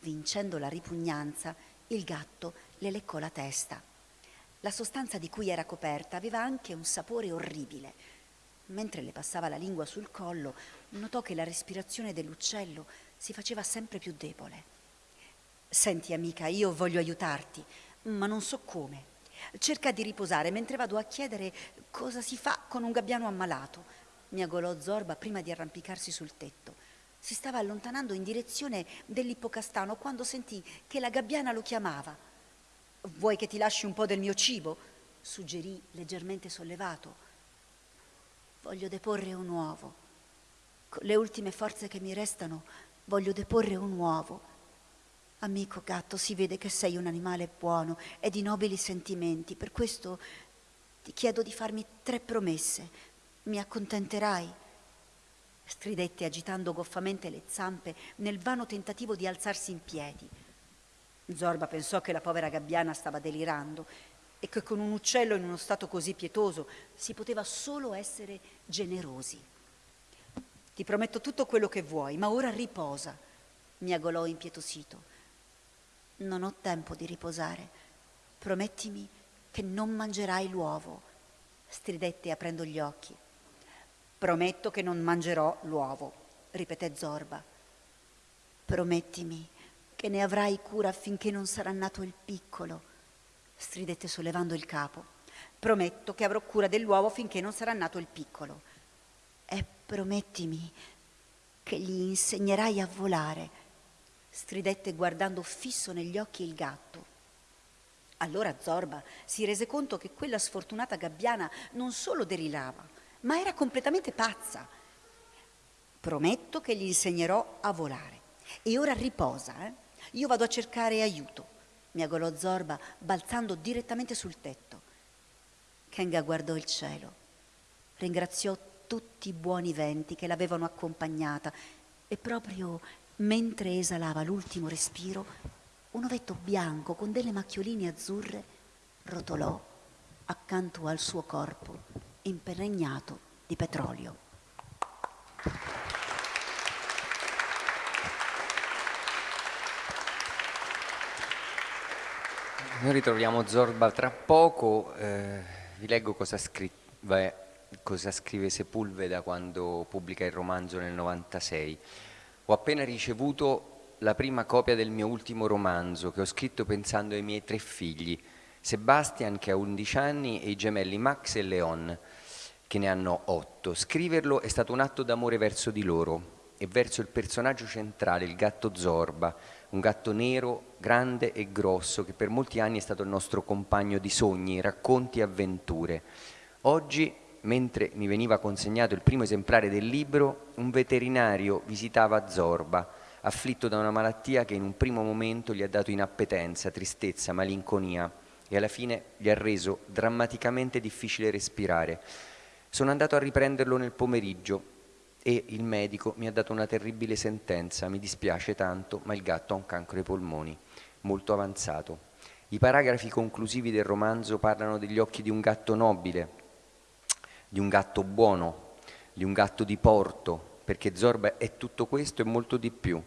S3: Vincendo la ripugnanza, Il gatto le leccò la testa. La sostanza di cui era coperta aveva anche un sapore orribile. Mentre le passava la lingua sul collo, notò che la respirazione dell'uccello si faceva sempre più debole. Senti amica, io voglio aiutarti, ma non so come. Cerca di riposare mentre vado a chiedere cosa si fa con un gabbiano ammalato. Miagolò Zorba prima di arrampicarsi sul tetto. Si stava allontanando in direzione dell'ippocastano quando sentì che la gabbiana lo chiamava. Vuoi che ti lasci un po' del mio cibo? suggerì leggermente sollevato. Voglio deporre un uovo. Con le ultime forze che mi restano, voglio deporre un uovo. Amico gatto, si vede che sei un animale buono e di nobili sentimenti, per questo ti chiedo di farmi tre promesse. Mi accontenterai? Stridette agitando goffamente le zampe nel vano tentativo di alzarsi in piedi. Zorba pensò che la povera gabbiana stava delirando e che con un uccello in uno stato così pietoso si poteva solo essere generosi. Ti prometto tutto quello che vuoi, ma ora riposa, miagolò impietosito. Non ho tempo di riposare. Promettimi che non mangerai l'uovo, stridette aprendo gli occhi. Prometto che non mangerò l'uovo, ripeté Zorba. Promettimi che ne avrai cura affinché non sarà nato il piccolo, stridette sollevando il capo. Prometto che avrò cura dell'uovo finché non sarà nato il piccolo. E promettimi che gli insegnerai a volare, stridette guardando fisso negli occhi il gatto. Allora Zorba si rese conto che quella sfortunata gabbiana non solo derilava, ma era completamente pazza. Prometto che gli insegnerò a volare. E ora riposa, eh? Io vado a cercare aiuto, miagolò Zorba, balzando direttamente sul tetto. Kenga guardò il cielo, ringraziò tutti i buoni venti che l'avevano accompagnata e proprio mentre esalava l'ultimo respiro, un ovetto bianco con delle macchioline azzurre rotolò accanto al suo corpo imperregnato di petrolio.
S4: Noi ritroviamo Zorba tra poco, eh, vi leggo cosa, scrive, cosa scrive Sepulveda quando pubblica il romanzo nel 96. Ho appena ricevuto la prima copia del mio ultimo romanzo che ho scritto pensando ai miei tre figli, Sebastian che ha 11 anni e i gemelli Max e Leon che ne hanno 8. Scriverlo è stato un atto d'amore verso di loro e verso il personaggio centrale, il gatto Zorba, un gatto nero, grande e grosso che per molti anni è stato il nostro compagno di sogni, racconti e avventure. Oggi mentre mi veniva consegnato il primo esemplare del libro, un veterinario visitava Zorba, afflitto da una malattia che in un primo momento gli ha dato inappetenza, tristezza, malinconia e alla fine gli ha reso drammaticamente difficile respirare. Sono andato a riprenderlo nel pomeriggio e il medico mi ha dato una terribile sentenza, mi dispiace tanto, ma il gatto ha un cancro ai polmoni, molto avanzato. I paragrafi conclusivi del romanzo parlano degli occhi di un gatto nobile, di un gatto buono, di un gatto di porto, perché Zorba è tutto questo e molto di più.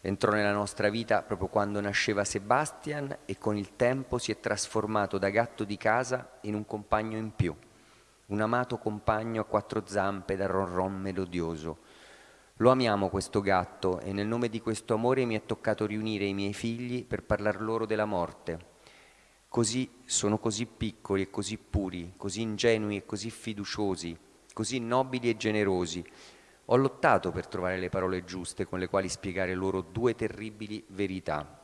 S4: Entrò nella nostra vita proprio quando nasceva Sebastian e con il tempo si è trasformato da gatto di casa in un compagno in più, un amato compagno a quattro zampe da ronron melodioso. Lo amiamo questo gatto e nel nome di questo amore mi è toccato riunire i miei figli per parlar loro della morte, così, sono così piccoli e così puri, così ingenui e così fiduciosi, così nobili e generosi. Ho lottato per trovare le parole giuste con le quali spiegare loro due terribili verità.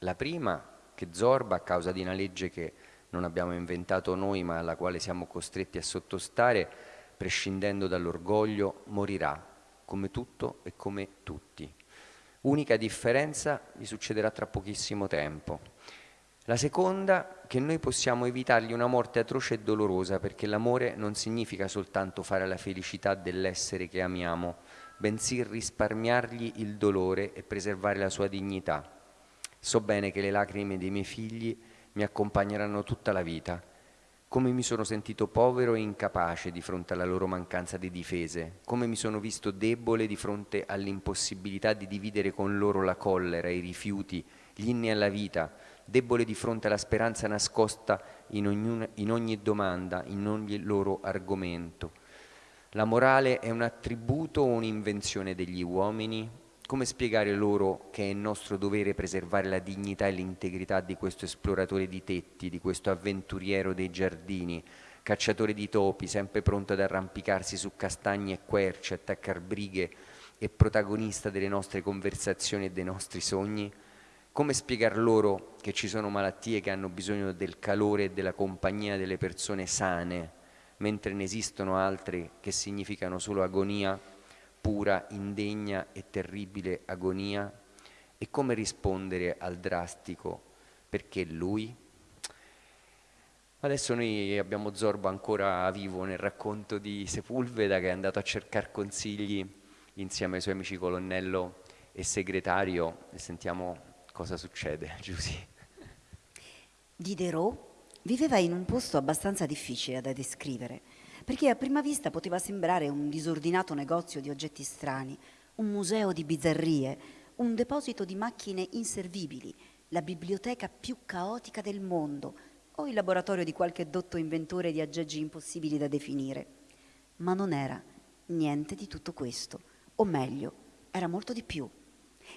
S4: La prima, che Zorba, a causa di una legge che non abbiamo inventato noi ma alla quale siamo costretti a sottostare, prescindendo dall'orgoglio, morirà, come tutto e come tutti. Unica differenza gli succederà tra pochissimo tempo. La seconda, che noi possiamo evitargli una morte atroce e dolorosa, perché l'amore non significa soltanto fare la felicità dell'essere che amiamo, bensì risparmiargli il dolore e preservare la sua dignità. So bene che le lacrime dei miei figli mi accompagneranno tutta la vita. Come mi sono sentito povero e incapace di fronte alla loro mancanza di difese, come mi sono visto debole di fronte all'impossibilità di dividere con loro la collera, i rifiuti, gli inni alla vita, debole di fronte alla speranza nascosta in, ognuna, in ogni domanda, in ogni loro argomento. La morale è un attributo o un'invenzione degli uomini? Come spiegare loro che è nostro dovere preservare la dignità e l'integrità di questo esploratore di tetti, di questo avventuriero dei giardini, cacciatore di topi, sempre pronto ad arrampicarsi su castagni e querce, attaccar brighe e protagonista delle nostre conversazioni e dei nostri sogni? Come spiegar loro che ci sono malattie che hanno bisogno del calore e della compagnia delle persone sane, mentre ne esistono altre che significano solo agonia, pura, indegna e terribile agonia? E come rispondere al drastico perché lui? Adesso noi abbiamo Zorbo ancora vivo nel racconto di Sepulveda che è andato a cercare consigli insieme ai suoi amici colonnello e segretario e sentiamo cosa succede, Giusy.
S3: Diderot viveva in un posto abbastanza difficile da descrivere, perché a prima vista poteva sembrare un disordinato negozio di oggetti strani, un museo di bizzarrie, un deposito di macchine inservibili, la biblioteca più caotica del mondo o il laboratorio di qualche dotto inventore di aggeggi impossibili da definire. Ma non era niente di tutto questo, o meglio, era molto di più.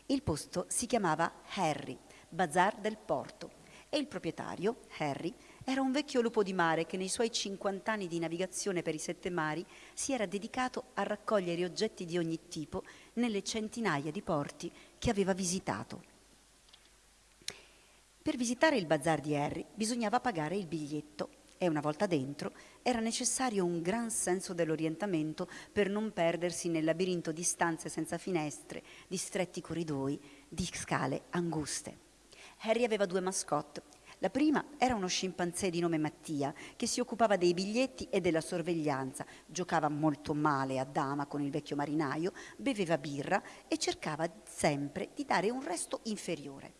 S3: Il posto si chiamava Harry, Bazar del Porto, e il proprietario, Harry, era un vecchio lupo di mare che nei suoi 50 anni di navigazione per i sette mari si era dedicato a raccogliere oggetti di ogni tipo nelle centinaia di porti che aveva visitato. Per visitare il bazar di Harry bisognava pagare il biglietto e una volta dentro era necessario un gran senso dell'orientamento per non perdersi nel labirinto di stanze senza finestre, di stretti corridoi, di scale anguste. Harry aveva due mascotte. La prima era uno scimpanzé di nome Mattia che si occupava dei biglietti e della sorveglianza, giocava molto male a dama con il vecchio marinaio, beveva birra e cercava sempre di dare un resto inferiore.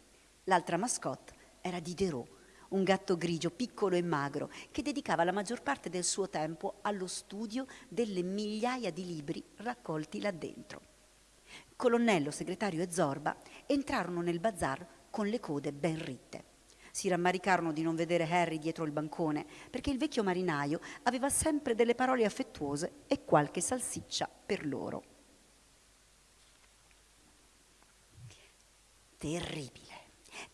S3: L'altra mascotte era Diderot, un gatto grigio piccolo e magro che dedicava la maggior parte del suo tempo allo studio delle migliaia di libri raccolti là dentro. Colonnello, segretario e Zorba entrarono nel bazar con le code ben ritte. Si rammaricarono di non vedere Harry dietro il bancone, perché il vecchio marinaio aveva sempre delle parole affettuose e qualche salsiccia per loro. Terribile.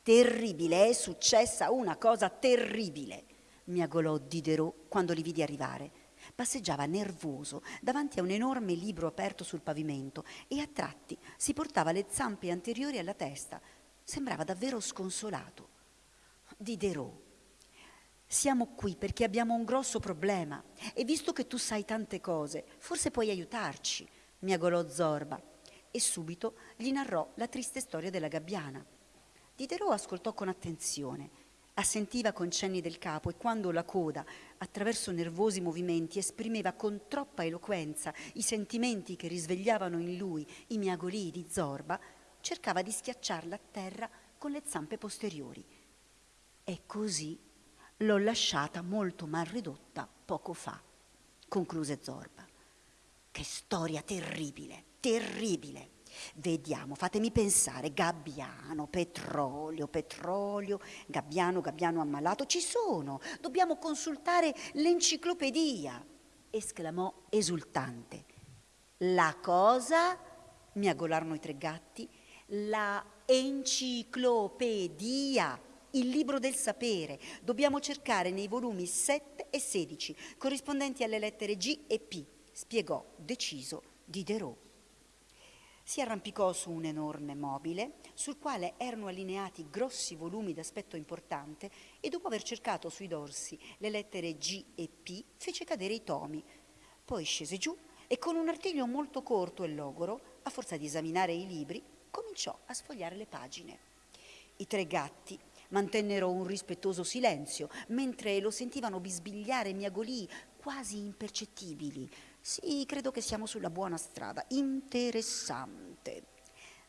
S3: Terribile, è successa una cosa terribile, miagolò Diderot quando li vidi arrivare. Passeggiava nervoso davanti a un enorme libro aperto sul pavimento e a tratti si portava le zampe anteriori alla testa. Sembrava davvero sconsolato. Diderot, siamo qui perché abbiamo un grosso problema e visto che tu sai tante cose, forse puoi aiutarci, miagolò Zorba e subito gli narrò la triste storia della gabbiana. Diderot ascoltò con attenzione, assentiva con cenni del capo e quando la coda, attraverso nervosi movimenti, esprimeva con troppa eloquenza i sentimenti che risvegliavano in lui i miagolii di Zorba, cercava di schiacciarla a terra con le zampe posteriori. E così l'ho lasciata molto mal ridotta poco fa, concluse Zorba. Che storia terribile, terribile! Vediamo, fatemi pensare, gabbiano, petrolio, petrolio, gabbiano, gabbiano ammalato, ci sono, dobbiamo consultare l'enciclopedia, esclamò esultante. La cosa, mi agolarono i tre gatti, la enciclopedia, il libro del sapere. Dobbiamo cercare nei volumi 7 e 16, corrispondenti alle lettere G e P, spiegò deciso Diderot si arrampicò su un enorme mobile sul quale erano allineati grossi volumi d'aspetto importante e dopo aver cercato sui dorsi le lettere G e P fece cadere i tomi. Poi scese giù e con un artiglio molto corto e logoro, a forza di esaminare i libri, cominciò a sfogliare le pagine. I tre gatti mantennero un rispettoso silenzio mentre lo sentivano bisbigliare miagolii quasi impercettibili sì, credo che siamo sulla buona strada. Interessante.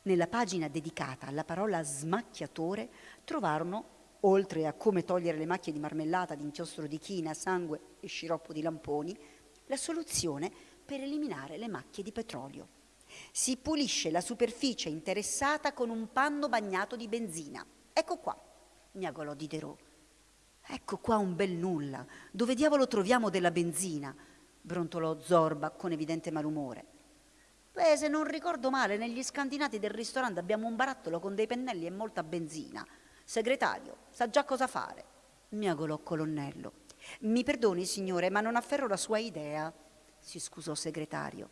S3: Nella pagina dedicata alla parola smacchiatore trovarono, oltre a come togliere le macchie di marmellata, di inchiostro di china, sangue e sciroppo di lamponi, la soluzione per eliminare le macchie di petrolio. Si pulisce la superficie interessata con un panno bagnato di benzina. Ecco qua. miagolò Diderot. Ecco qua un bel nulla. Dove diavolo troviamo della benzina? Brontolò Zorba con evidente malumore. Beh, se non ricordo male, negli scandinati del ristorante abbiamo un barattolo con dei pennelli e molta benzina. Segretario, sa già cosa fare, miagolò colonnello. Mi perdoni, signore, ma non afferro la sua idea, si scusò segretario.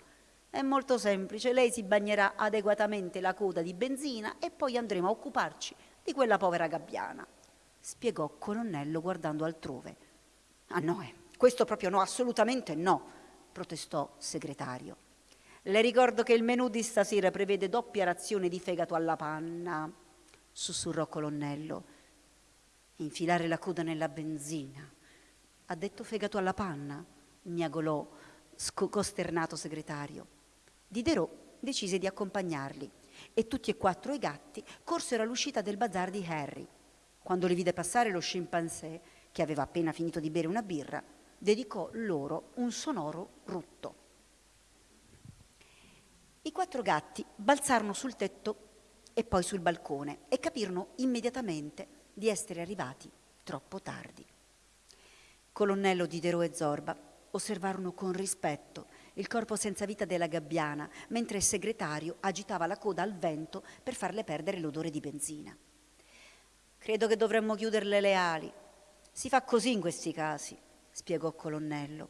S3: È molto semplice, lei si bagnerà adeguatamente la coda di benzina e poi andremo a occuparci di quella povera gabbiana, spiegò colonnello guardando altrove. Ah no, eh, questo proprio no, assolutamente no, protestò segretario. Le ricordo che il menù di stasera prevede doppia razione di fegato alla panna, sussurrò colonnello. Infilare la coda nella benzina. Ha detto fegato alla panna, miagolò costernato segretario. Diderot decise di accompagnarli e tutti e quattro i gatti corsero all'uscita del bazar di Harry. Quando li vide passare lo scimpanzé, che aveva appena finito di bere una birra, dedicò loro un sonoro rutto. I quattro gatti balzarono sul tetto e poi sul balcone e capirono immediatamente di essere arrivati troppo tardi. Colonnello Diderot e Zorba osservarono con rispetto il corpo senza vita della gabbiana, mentre il segretario agitava la coda al vento per farle perdere l'odore di benzina. Credo che dovremmo chiuderle le ali. Si fa così in questi casi, spiegò Colonnello,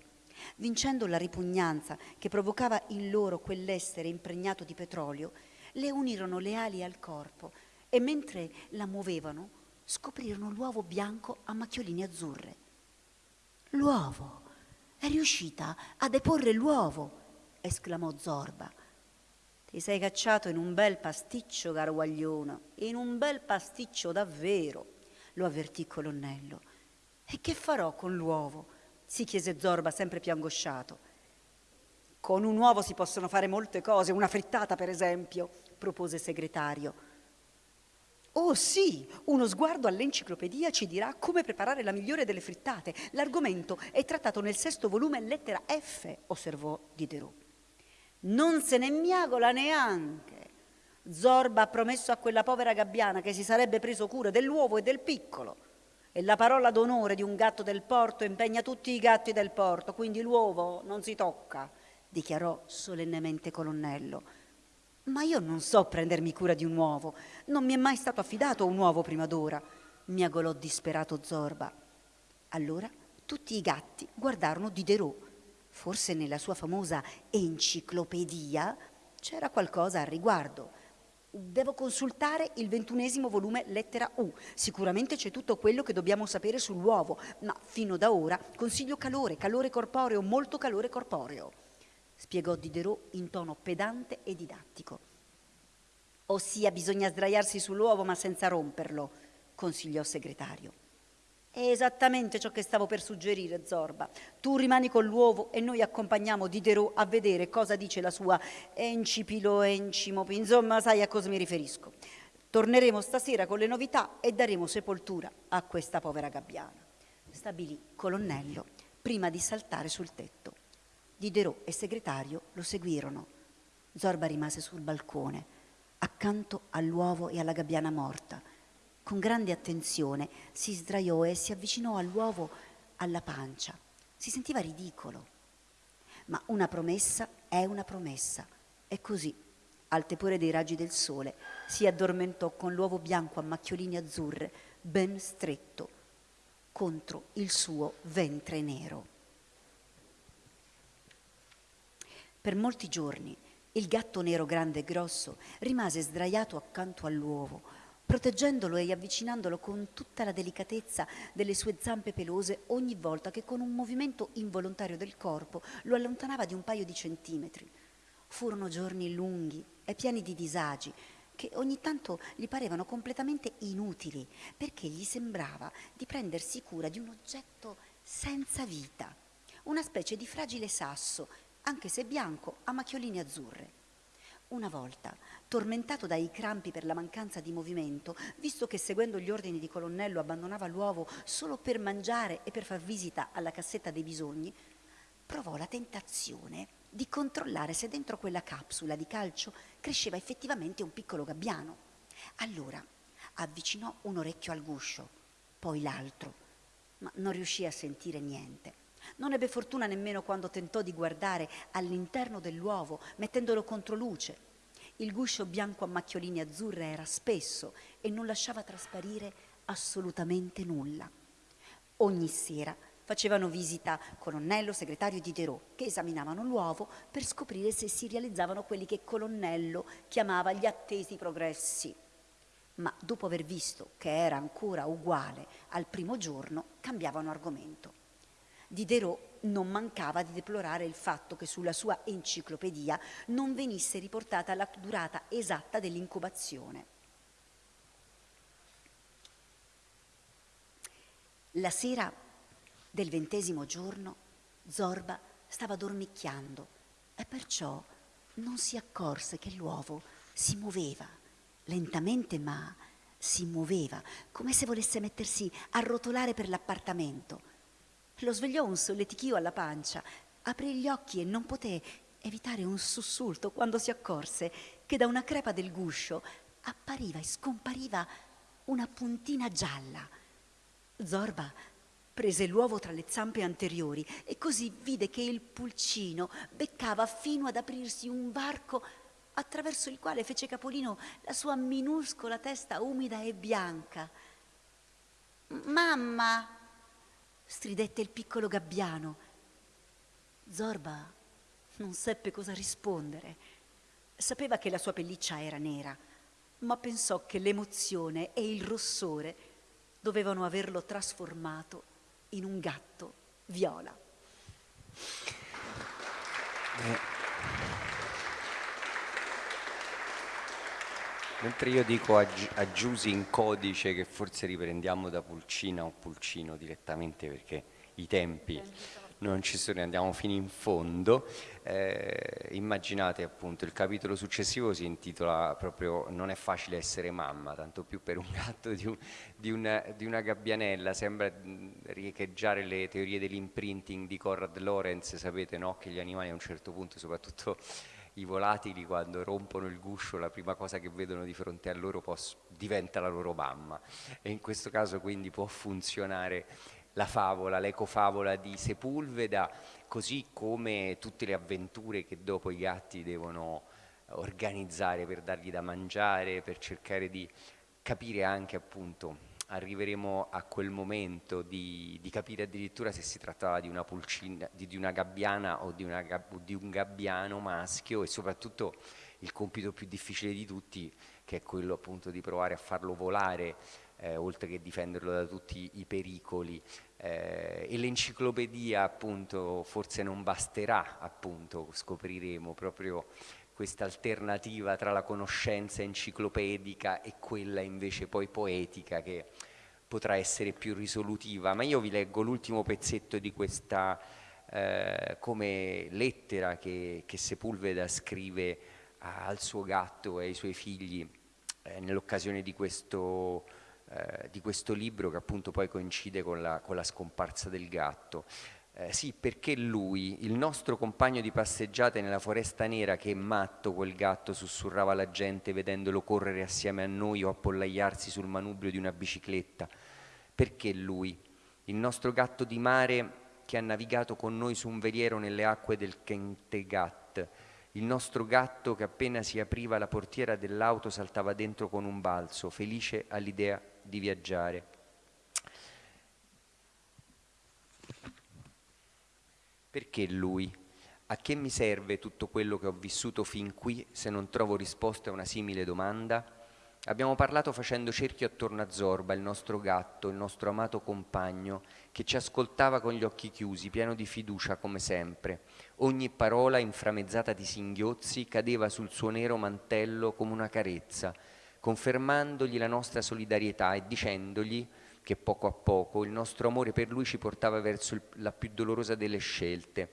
S3: vincendo la ripugnanza che provocava in loro quell'essere impregnato di petrolio, le unirono le ali al corpo e mentre la muovevano scoprirono l'uovo bianco a macchioline azzurre. L'uovo! È riuscita a deporre l'uovo! esclamò Zorba. Ti sei cacciato in un bel pasticcio, caro guaglione, in un bel pasticcio davvero, lo avvertì colonnello. E che farò con l'uovo? Si chiese Zorba, sempre più angosciato. Con un uovo si possono fare molte cose, una frittata per esempio, propose il segretario. Oh sì, uno sguardo all'enciclopedia ci dirà come preparare la migliore delle frittate. L'argomento è trattato nel sesto volume lettera F, osservò Diderot. Non se ne miagola neanche. Zorba ha promesso a quella povera gabbiana che si sarebbe preso cura dell'uovo e del piccolo. E la parola d'onore di un gatto del porto impegna tutti i gatti del porto, quindi l'uovo non si tocca, dichiarò solennemente colonnello. Ma io non so prendermi cura di un uovo, non mi è mai stato affidato un uovo prima d'ora, miagolò disperato Zorba. Allora tutti i gatti guardarono Diderot. Forse nella sua famosa enciclopedia c'era qualcosa al riguardo. Devo consultare il ventunesimo volume lettera U. Sicuramente c'è tutto quello che dobbiamo sapere sull'uovo, ma fino da ora consiglio calore, calore corporeo, molto calore corporeo spiegò Diderot in tono pedante e didattico. Ossia bisogna sdraiarsi sull'uovo ma senza romperlo, consigliò il segretario. È esattamente ciò che stavo per suggerire, Zorba. Tu rimani con l'uovo e noi accompagniamo Diderot a vedere cosa dice la sua encipilo encimo, insomma sai a cosa mi riferisco. Torneremo stasera con le novità e daremo sepoltura a questa povera gabbiana. Stabilì colonnello prima di saltare sul tetto. Diderot e segretario lo seguirono. Zorba rimase sul balcone, accanto all'uovo e alla gabbiana morta. Con grande attenzione si sdraiò e si avvicinò all'uovo alla pancia. Si sentiva ridicolo. Ma una promessa è una promessa. E così, al tepore dei raggi del sole, si addormentò con l'uovo bianco a macchioline azzurre, ben stretto, contro il suo ventre nero. Per molti giorni il gatto nero grande e grosso rimase sdraiato accanto all'uovo, proteggendolo e avvicinandolo con tutta la delicatezza delle sue zampe pelose ogni volta che con un movimento involontario del corpo lo allontanava di un paio di centimetri. Furono giorni lunghi e pieni di disagi che ogni tanto gli parevano completamente inutili perché gli sembrava di prendersi cura di un oggetto senza vita, una specie di fragile sasso anche se bianco, a macchioline azzurre. Una volta, tormentato dai crampi per la mancanza di movimento, visto che seguendo gli ordini di colonnello abbandonava l'uovo solo per mangiare e per far visita alla cassetta dei bisogni, provò la tentazione di controllare se dentro quella capsula di calcio cresceva effettivamente un piccolo gabbiano. Allora avvicinò un orecchio al guscio poi l'altro, ma non riuscì a sentire niente. Non ebbe fortuna nemmeno quando tentò di guardare all'interno dell'uovo, mettendolo contro luce. Il guscio bianco a macchiolini azzurre era spesso e non lasciava trasparire assolutamente nulla. Ogni sera facevano visita colonnello, segretario di Diderot, che esaminavano l'uovo per scoprire se si realizzavano quelli che colonnello chiamava gli attesi progressi. Ma dopo aver visto che era ancora uguale al primo giorno, cambiavano argomento. Diderot non mancava di deplorare il fatto che sulla sua enciclopedia non venisse riportata la durata esatta dell'incubazione. La sera del ventesimo giorno Zorba stava dormicchiando e perciò non si accorse che l'uovo si muoveva, lentamente ma si muoveva, come se volesse mettersi a rotolare per l'appartamento lo svegliò un solletichio alla pancia, aprì gli occhi e non poté evitare un sussulto quando si accorse che da una crepa del guscio appariva e scompariva una puntina gialla. Zorba prese l'uovo tra le zampe anteriori e così vide che il pulcino beccava fino ad aprirsi un varco attraverso il quale fece capolino la sua minuscola testa umida e bianca. Mamma, stridette il piccolo gabbiano. Zorba non seppe cosa rispondere. Sapeva che la sua pelliccia era nera, ma pensò che l'emozione e il rossore dovevano averlo trasformato in un gatto viola.
S4: Eh. Mentre io dico a, a Giusy in codice che forse riprendiamo da Pulcina o Pulcino direttamente perché i tempi non ci sono, andiamo fino in fondo. Eh, immaginate appunto il capitolo successivo si intitola proprio Non è facile essere mamma, tanto più per un gatto di, un, di, una, di una, gabbianella, sembra riecheggiare le teorie dell'imprinting di Conrad Lorenz, sapete no? che gli animali a un certo punto, soprattutto i volatili quando rompono il guscio la prima cosa che vedono di fronte a loro diventa la loro mamma. E in questo caso quindi può funzionare la favola, l'ecofavola di Sepulveda, così come tutte le avventure che dopo i gatti devono organizzare per dargli da mangiare, per cercare di capire anche appunto arriveremo a quel momento di, di, capire addirittura se si trattava di una pulcina, di, di una gabbiana o di, una, di, un gabbiano maschio e soprattutto il compito più difficile di tutti che è quello appunto di provare a farlo volare eh, oltre che difenderlo da tutti i pericoli. Eh, e l'enciclopedia appunto forse non basterà appunto scopriremo proprio questa alternativa tra la conoscenza enciclopedica e quella invece poi poetica che potrà essere più risolutiva. Ma io vi leggo l'ultimo pezzetto di questa eh, come lettera che, che, Sepulveda scrive al suo gatto e ai suoi figli eh, nell'occasione di eh, di questo libro che appunto poi coincide con la, con la scomparsa del gatto. Eh, sì, perché lui, il nostro compagno di passeggiate nella foresta nera, che è matto quel gatto, sussurrava la gente vedendolo correre assieme a noi o appollaiarsi sul manubrio di una bicicletta. Perché lui, il nostro gatto di mare che ha navigato con noi su un veliero nelle acque del Kentegat, il nostro gatto che appena si apriva la portiera dell'auto saltava dentro con un balzo, felice all'idea di viaggiare. Perché lui? A che mi serve tutto quello che ho vissuto fin qui se non trovo risposta a una simile domanda? Abbiamo parlato facendo cerchio attorno a Zorba, il nostro gatto, il nostro amato compagno, che ci ascoltava con gli occhi chiusi, pieno di fiducia come sempre. Ogni parola, inframezzata di singhiozzi, cadeva sul suo nero mantello come una carezza, confermandogli la nostra solidarietà e dicendogli che poco a poco il nostro amore per lui ci portava verso il, la più dolorosa delle scelte.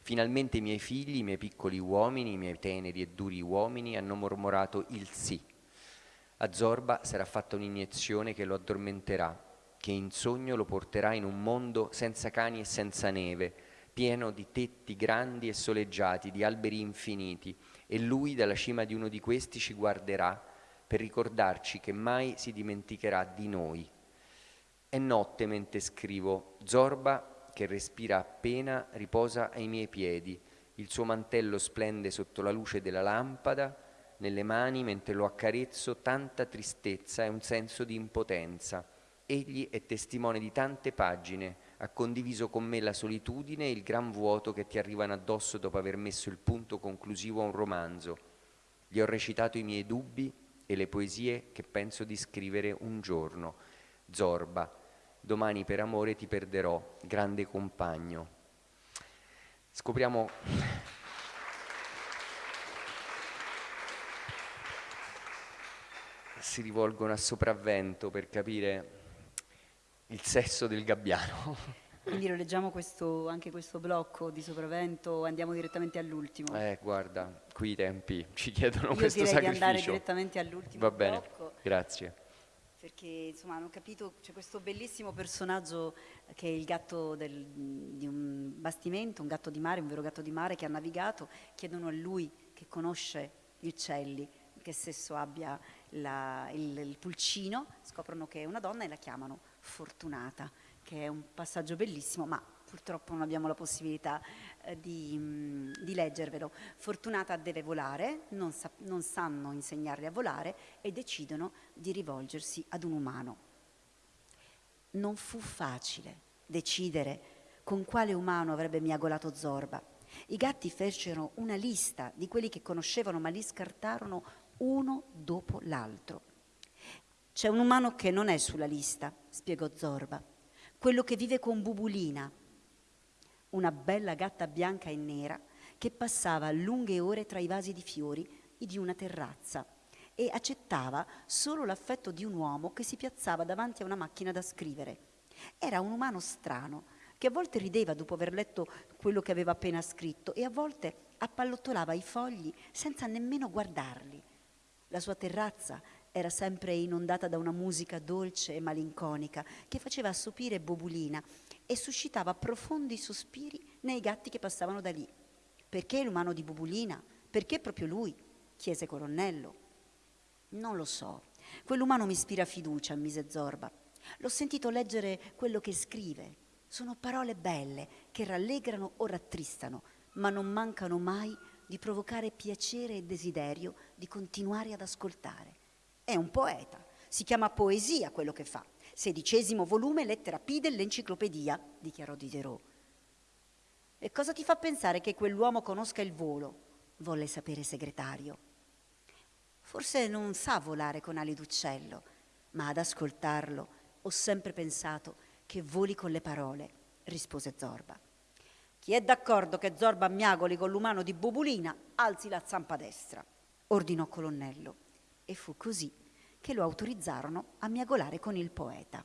S4: Finalmente i miei figli, i miei piccoli uomini, i miei teneri e duri uomini hanno mormorato il sì. A Zorba sarà fatta un'iniezione che lo addormenterà, che in sogno lo porterà in un mondo senza cani e senza neve, pieno di tetti grandi e soleggiati, di alberi infiniti, e lui dalla cima di uno di questi ci guarderà per ricordarci che mai si dimenticherà di noi È notte mentre scrivo. Zorba, che respira appena, riposa ai miei piedi. Il suo mantello splende sotto la luce della lampada. Nelle mani, mentre lo accarezzo, tanta tristezza e un senso di impotenza. Egli è testimone di tante pagine, ha condiviso con me la solitudine e il gran vuoto che ti arrivano addosso dopo aver messo il punto conclusivo a un romanzo. Gli ho recitato i miei dubbi e le poesie che penso di scrivere un giorno. Zorba, domani per amore ti perderò, grande compagno. Scopriamo si rivolgono a sopravvento per capire il sesso del gabbiano.
S3: Quindi lo leggiamo questo, anche questo blocco di sopravvento, andiamo direttamente all'ultimo.
S4: Eh, guarda, qui i tempi ci chiedono
S3: Io
S4: questo
S3: direi
S4: sacrificio.
S3: di andare direttamente all'ultimo
S4: Va bene,
S3: blocco.
S4: grazie.
S3: Perché insomma hanno capito, c'è questo bellissimo personaggio che è il gatto del- di un bastimento, un gatto di mare, un vero gatto di mare che ha navigato, chiedono a lui che conosce gli uccelli, che sesso abbia la- il, il pulcino, scoprono che è una donna e la chiamano Fortunata, che è un passaggio bellissimo, ma purtroppo non abbiamo la possibilità di, mm, di leggervelo. Fortunata deve volare, non, sa- non sanno insegnarle a volare e decidono di rivolgersi ad un umano. Non fu facile decidere con quale umano avrebbe miagolato Zorba. I gatti fecero una lista di quelli che conoscevano, ma li scartarono uno dopo l'altro. C'è un umano che non è sulla lista, spiegò Zorba, quello che vive con Bubulina, una bella gatta bianca e nera che passava lunghe ore tra i vasi di fiori di una terrazza e accettava solo l'affetto di un uomo che si piazzava davanti a una macchina da scrivere. Era un umano strano che a volte rideva dopo aver letto quello che aveva appena scritto e a volte appallottolava i fogli senza nemmeno guardarli. La sua terrazza era sempre inondata da una musica dolce e malinconica che faceva assopire Bobulina e suscitava profondi sospiri nei gatti che passavano da lì. Perché l'umano di Bobulina? Perché proprio lui? chiese Colonnello. Non lo so. Quell'umano mi ispira fiducia, mise Zorba. L'ho sentito leggere quello che scrive. Sono parole belle che rallegrano o rattristano, ma non mancano mai di provocare piacere e desiderio di continuare ad ascoltare. È un poeta, si chiama poesia quello che fa. Sedicesimo volume, lettera P dell'enciclopedia, dichiarò Diderot. E cosa ti fa pensare che quell'uomo conosca il volo? volle sapere segretario. Forse non sa volare con ali d'uccello, ma ad ascoltarlo ho sempre pensato che voli con le parole, rispose Zorba. Chi è d'accordo che Zorba miagoli con l'umano di Bubulina, alzi la zampa destra, ordinò Colonnello. E fu così che lo autorizzarono a miagolare con il poeta.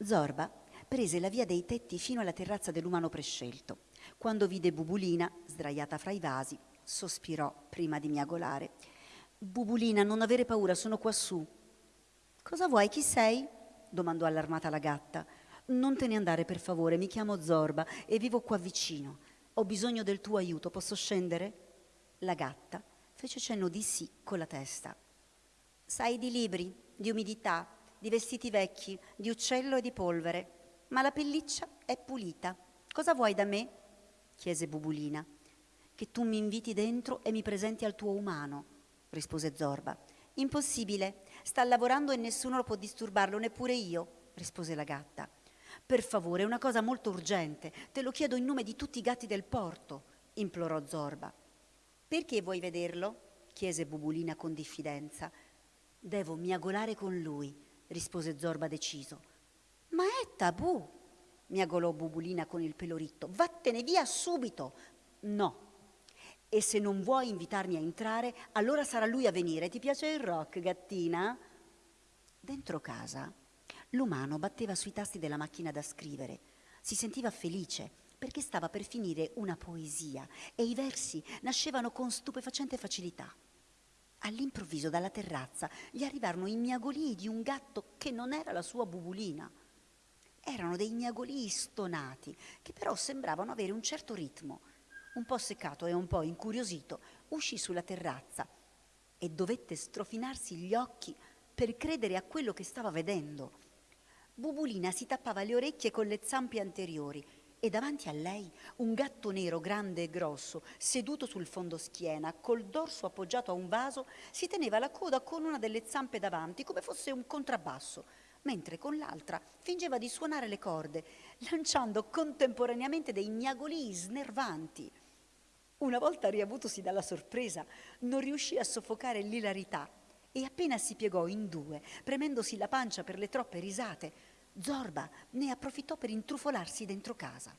S3: Zorba prese la via dei tetti fino alla terrazza dell'umano prescelto. Quando vide Bubulina, sdraiata fra i vasi, sospirò prima di miagolare. Bubulina, non avere paura, sono quassù. Cosa vuoi, chi sei? domandò allarmata la gatta. Non te ne andare, per favore, mi chiamo Zorba e vivo qua vicino. Ho bisogno del tuo aiuto, posso scendere? La gatta fece cenno di sì con la testa. Sai di libri, di umidità, di vestiti vecchi, di uccello e di polvere, ma la pelliccia è pulita. Cosa vuoi da me? chiese Bubulina. Che tu mi inviti dentro e mi presenti al tuo umano, rispose Zorba. Impossibile, sta lavorando e nessuno lo può disturbarlo, neppure io, rispose la gatta. Per favore, è una cosa molto urgente, te lo chiedo in nome di tutti i gatti del porto, implorò Zorba. Perché vuoi vederlo? chiese Bubulina con diffidenza. Devo miagolare con lui, rispose Zorba deciso. Ma è tabù, miagolò Bubulina con il pelo ritto. Vattene via subito. No. E se non vuoi invitarmi a entrare, allora sarà lui a venire. Ti piace il rock, gattina? Dentro casa, l'umano batteva sui tasti della macchina da scrivere. Si sentiva felice perché stava per finire una poesia e i versi nascevano con stupefacente facilità. All'improvviso dalla terrazza gli arrivarono i miagolii di un gatto che non era la sua bubulina. Erano dei miagolii stonati, che però sembravano avere un certo ritmo. Un po' seccato e un po' incuriosito, uscì sulla terrazza e dovette strofinarsi gli occhi per credere a quello che stava vedendo. Bubulina si tappava le orecchie con le zampe anteriori e davanti a lei un gatto nero grande e grosso, seduto sul fondoschiena, col dorso appoggiato a un vaso, si teneva la coda con una delle zampe davanti come fosse un contrabbasso, mentre con l'altra fingeva di suonare le corde, lanciando contemporaneamente dei miagolii snervanti. Una volta riavutosi dalla sorpresa, non riuscì a soffocare l'ilarità e appena si piegò in due, premendosi la pancia per le troppe risate, Zorba ne approfittò per intrufolarsi dentro casa.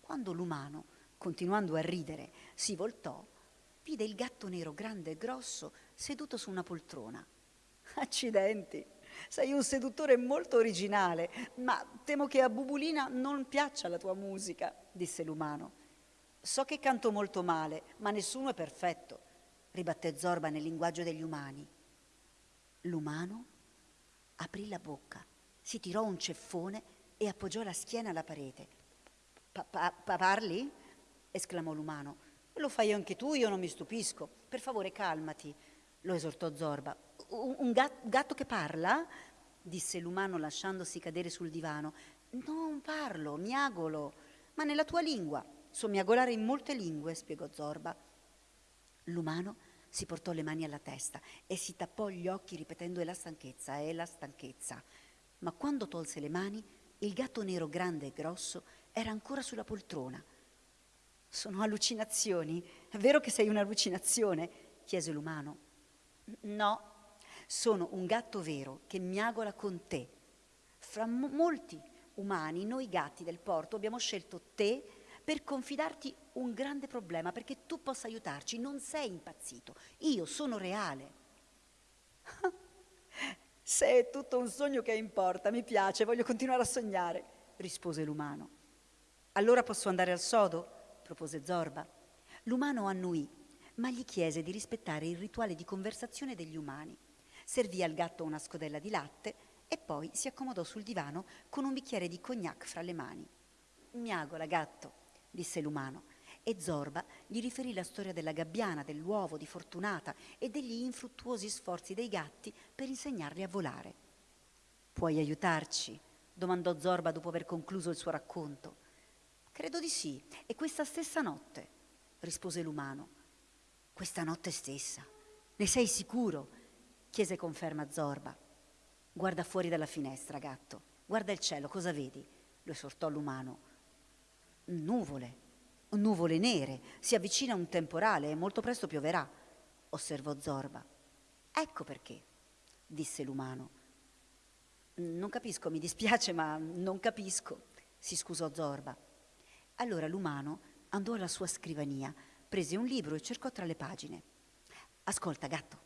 S3: Quando l'umano, continuando a ridere, si voltò, vide il gatto nero grande e grosso seduto su una poltrona. Accidenti, sei un seduttore molto originale, ma temo che a Bubulina non piaccia la tua musica, disse l'umano. So che canto molto male, ma nessuno è perfetto, ribatté Zorba nel linguaggio degli umani. L'umano aprì la bocca si tirò un ceffone e appoggiò la schiena alla parete. Pa- pa- parli? esclamò l'umano. Lo fai anche tu, io non mi stupisco. Per favore, calmati, lo esortò Zorba. Un, un gat- gatto che parla? disse l'umano lasciandosi cadere sul divano. Non parlo, miagolo, ma nella tua lingua. So miagolare in molte lingue, spiegò Zorba. L'umano si portò le mani alla testa e si tappò gli occhi ripetendo è la stanchezza, è la stanchezza ma quando tolse le mani, il gatto nero grande e grosso era ancora sulla poltrona. Sono allucinazioni? È vero che sei un'allucinazione? chiese l'umano. No, sono un gatto vero che miagola con te. Fra mo- molti umani, noi gatti del porto abbiamo scelto te per confidarti un grande problema, perché tu possa aiutarci. Non sei impazzito, io sono reale. Se è tutto un sogno che importa, mi piace, voglio continuare a sognare, rispose l'umano. Allora posso andare al sodo? propose Zorba. L'umano annuì, ma gli chiese di rispettare il rituale di conversazione degli umani. Servì al gatto una scodella di latte e poi si accomodò sul divano con un bicchiere di cognac fra le mani. Miagola, gatto, disse l'umano e Zorba gli riferì la storia della gabbiana, dell'uovo, di Fortunata e degli infruttuosi sforzi dei gatti per insegnarli a volare. Puoi aiutarci? domandò Zorba dopo aver concluso il suo racconto. Credo di sì, e questa stessa notte, rispose l'umano. Questa notte stessa. Ne sei sicuro? chiese conferma Zorba. Guarda fuori dalla finestra, gatto. Guarda il cielo, cosa vedi? lo esortò l'umano. Nuvole, nuvole nere, si avvicina un temporale e molto presto pioverà, osservò Zorba. Ecco perché, disse l'umano. Non capisco, mi dispiace, ma non capisco, si scusò Zorba. Allora l'umano andò alla sua scrivania, prese un libro e cercò tra le pagine. Ascolta, gatto,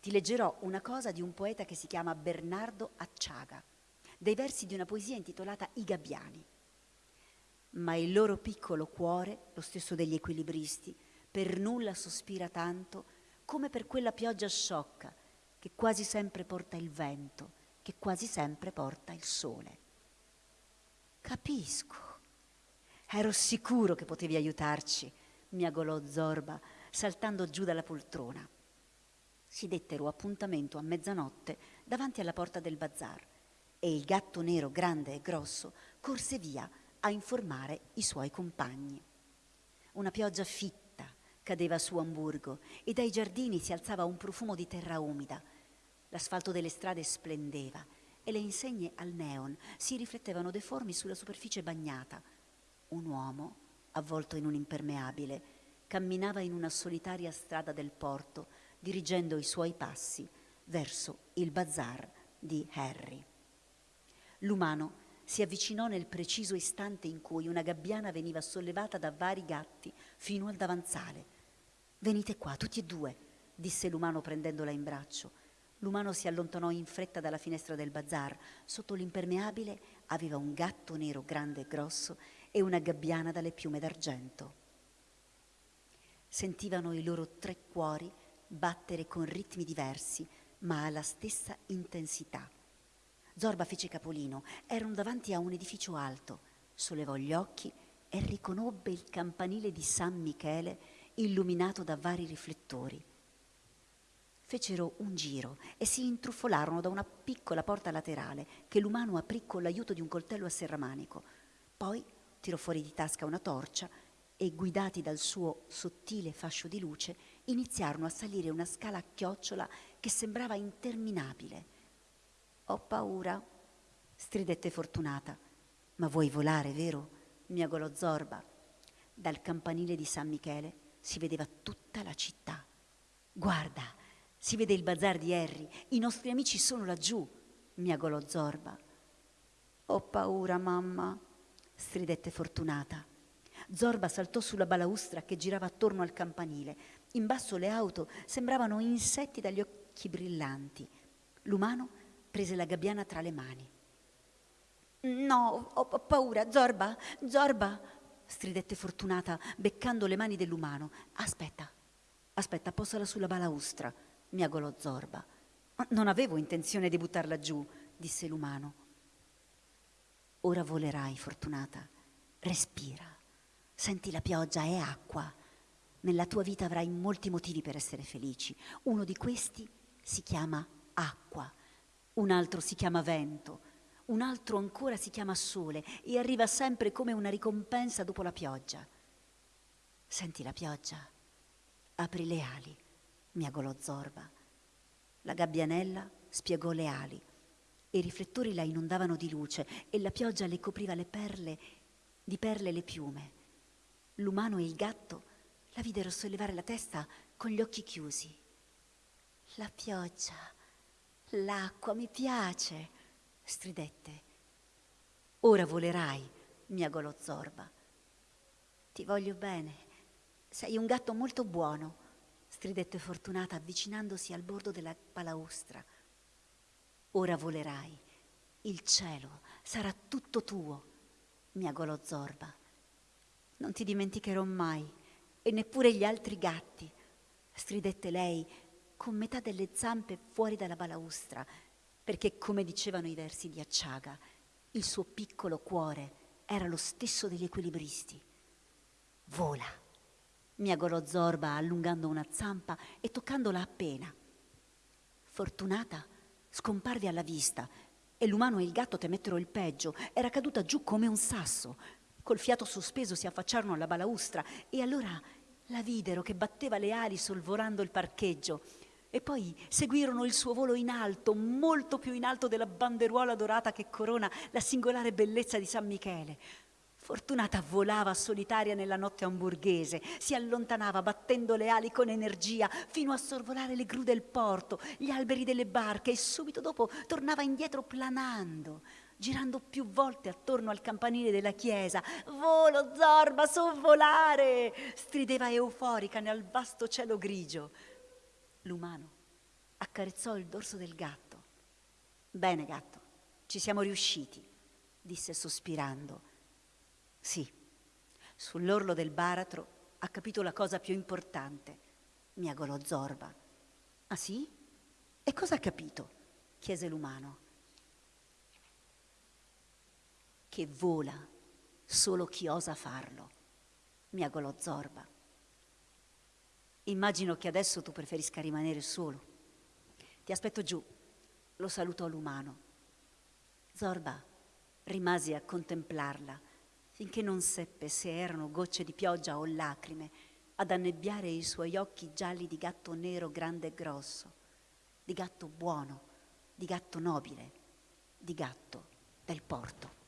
S3: ti leggerò una cosa di un poeta che si chiama Bernardo Acciaga, dei versi di una poesia intitolata I Gabbiani ma il loro piccolo cuore, lo stesso degli equilibristi, per nulla sospira tanto come per quella pioggia sciocca che quasi sempre porta il vento, che quasi sempre porta il sole. Capisco. Ero sicuro che potevi aiutarci, miagolò Zorba, saltando giù dalla poltrona. Si dettero appuntamento a mezzanotte davanti alla porta del bazar e il gatto nero grande e grosso corse via a informare i suoi compagni. Una pioggia fitta cadeva su Amburgo e dai giardini si alzava un profumo di terra umida. L'asfalto delle strade splendeva e le insegne al neon si riflettevano deformi sulla superficie bagnata. Un uomo, avvolto in un impermeabile, camminava in una solitaria strada del porto, dirigendo i suoi passi verso il bazar di Harry. L'umano si avvicinò nel preciso istante in cui una gabbiana veniva sollevata da vari gatti fino al davanzale. Venite qua, tutti e due, disse l'umano prendendola in braccio. L'umano si allontanò in fretta dalla finestra del bazar. Sotto l'impermeabile aveva un gatto nero grande e grosso e una gabbiana dalle piume d'argento. Sentivano i loro tre cuori battere con ritmi diversi, ma alla stessa intensità. Zorba fece capolino. Erano davanti a un edificio alto. Sollevò gli occhi e riconobbe il campanile di San Michele illuminato da vari riflettori. fecero un giro e si intruffolarono da una piccola porta laterale che l'umano aprì con l'aiuto di un coltello a serramanico. Poi tirò fuori di tasca una torcia e, guidati dal suo sottile fascio di luce, iniziarono a salire una scala a chiocciola che sembrava interminabile. Ho paura, stridette Fortunata. Ma vuoi volare, vero? miagolò Zorba. Dal campanile di San Michele si vedeva tutta la città. Guarda, si vede il bazar di Harry, i nostri amici sono laggiù, miagolò Zorba. Ho paura, mamma, stridette Fortunata. Zorba saltò sulla balaustra che girava attorno al campanile. In basso le auto sembravano insetti dagli occhi brillanti. L'umano prese la gabbiana tra le mani. No, ho paura, Zorba, Zorba, stridette Fortunata, beccando le mani dell'umano. Aspetta, aspetta, posala sulla balaustra miagolò Zorba. Non avevo intenzione di buttarla giù, disse l'umano. Ora volerai, Fortunata. Respira. Senti la pioggia, è acqua. Nella tua vita avrai molti motivi per essere felici. Uno di questi si chiama acqua, un altro si chiama vento, un altro ancora si chiama sole e arriva sempre come una ricompensa dopo la pioggia. Senti la pioggia? Apri le ali miagolò Zorba. La gabbianella spiegò le ali. I riflettori la inondavano di luce e la pioggia le copriva le perle, di perle le piume. L'umano e il gatto la videro sollevare la testa con gli occhi chiusi. La pioggia, l'acqua mi piace, stridette. Ora volerai, miagolò Zorba. Ti voglio bene. Sei un gatto molto buono stridette Fortunata avvicinandosi al bordo della balaustra. Ora volerai, il cielo sarà tutto tuo, miagolò Zorba. Non ti dimenticherò mai, e neppure gli altri gatti, stridette lei con metà delle zampe fuori dalla balaustra, perché, come dicevano i versi di Acciaga, il suo piccolo cuore era lo stesso degli equilibristi. Vola miagolò Zorba allungando una zampa e toccandola appena. Fortunata scomparve alla vista e l'umano e il gatto temettero il peggio. Era caduta giù come un sasso. Col fiato sospeso si affacciarono alla balaustra e allora la videro che batteva le ali sorvolando il parcheggio. E poi seguirono il suo volo in alto, molto più in alto della banderuola dorata che corona la singolare bellezza di San Michele. Fortunata volava solitaria nella notte hamburghese, si allontanava battendo le ali con energia fino a sorvolare le gru del porto, gli alberi delle barche e subito dopo tornava indietro planando, girando più volte attorno al campanile della chiesa. Volo, Zorba, so volare! strideva euforica nel vasto cielo grigio. L'umano accarezzò il dorso del gatto. Bene, gatto, ci siamo riusciti, disse sospirando sì, sull'orlo del baratro ha capito la cosa più importante, miagolò Zorba. Ah sì? E cosa ha capito? chiese l'umano. Che vola solo chi osa farlo, miagolò Zorba. Immagino che adesso tu preferisca rimanere solo. Ti aspetto giù, lo salutò l'umano. Zorba rimase a contemplarla finché non seppe se erano gocce di pioggia o lacrime ad annebbiare i suoi occhi gialli di gatto nero grande e grosso, di gatto buono, di gatto nobile, di gatto del porto.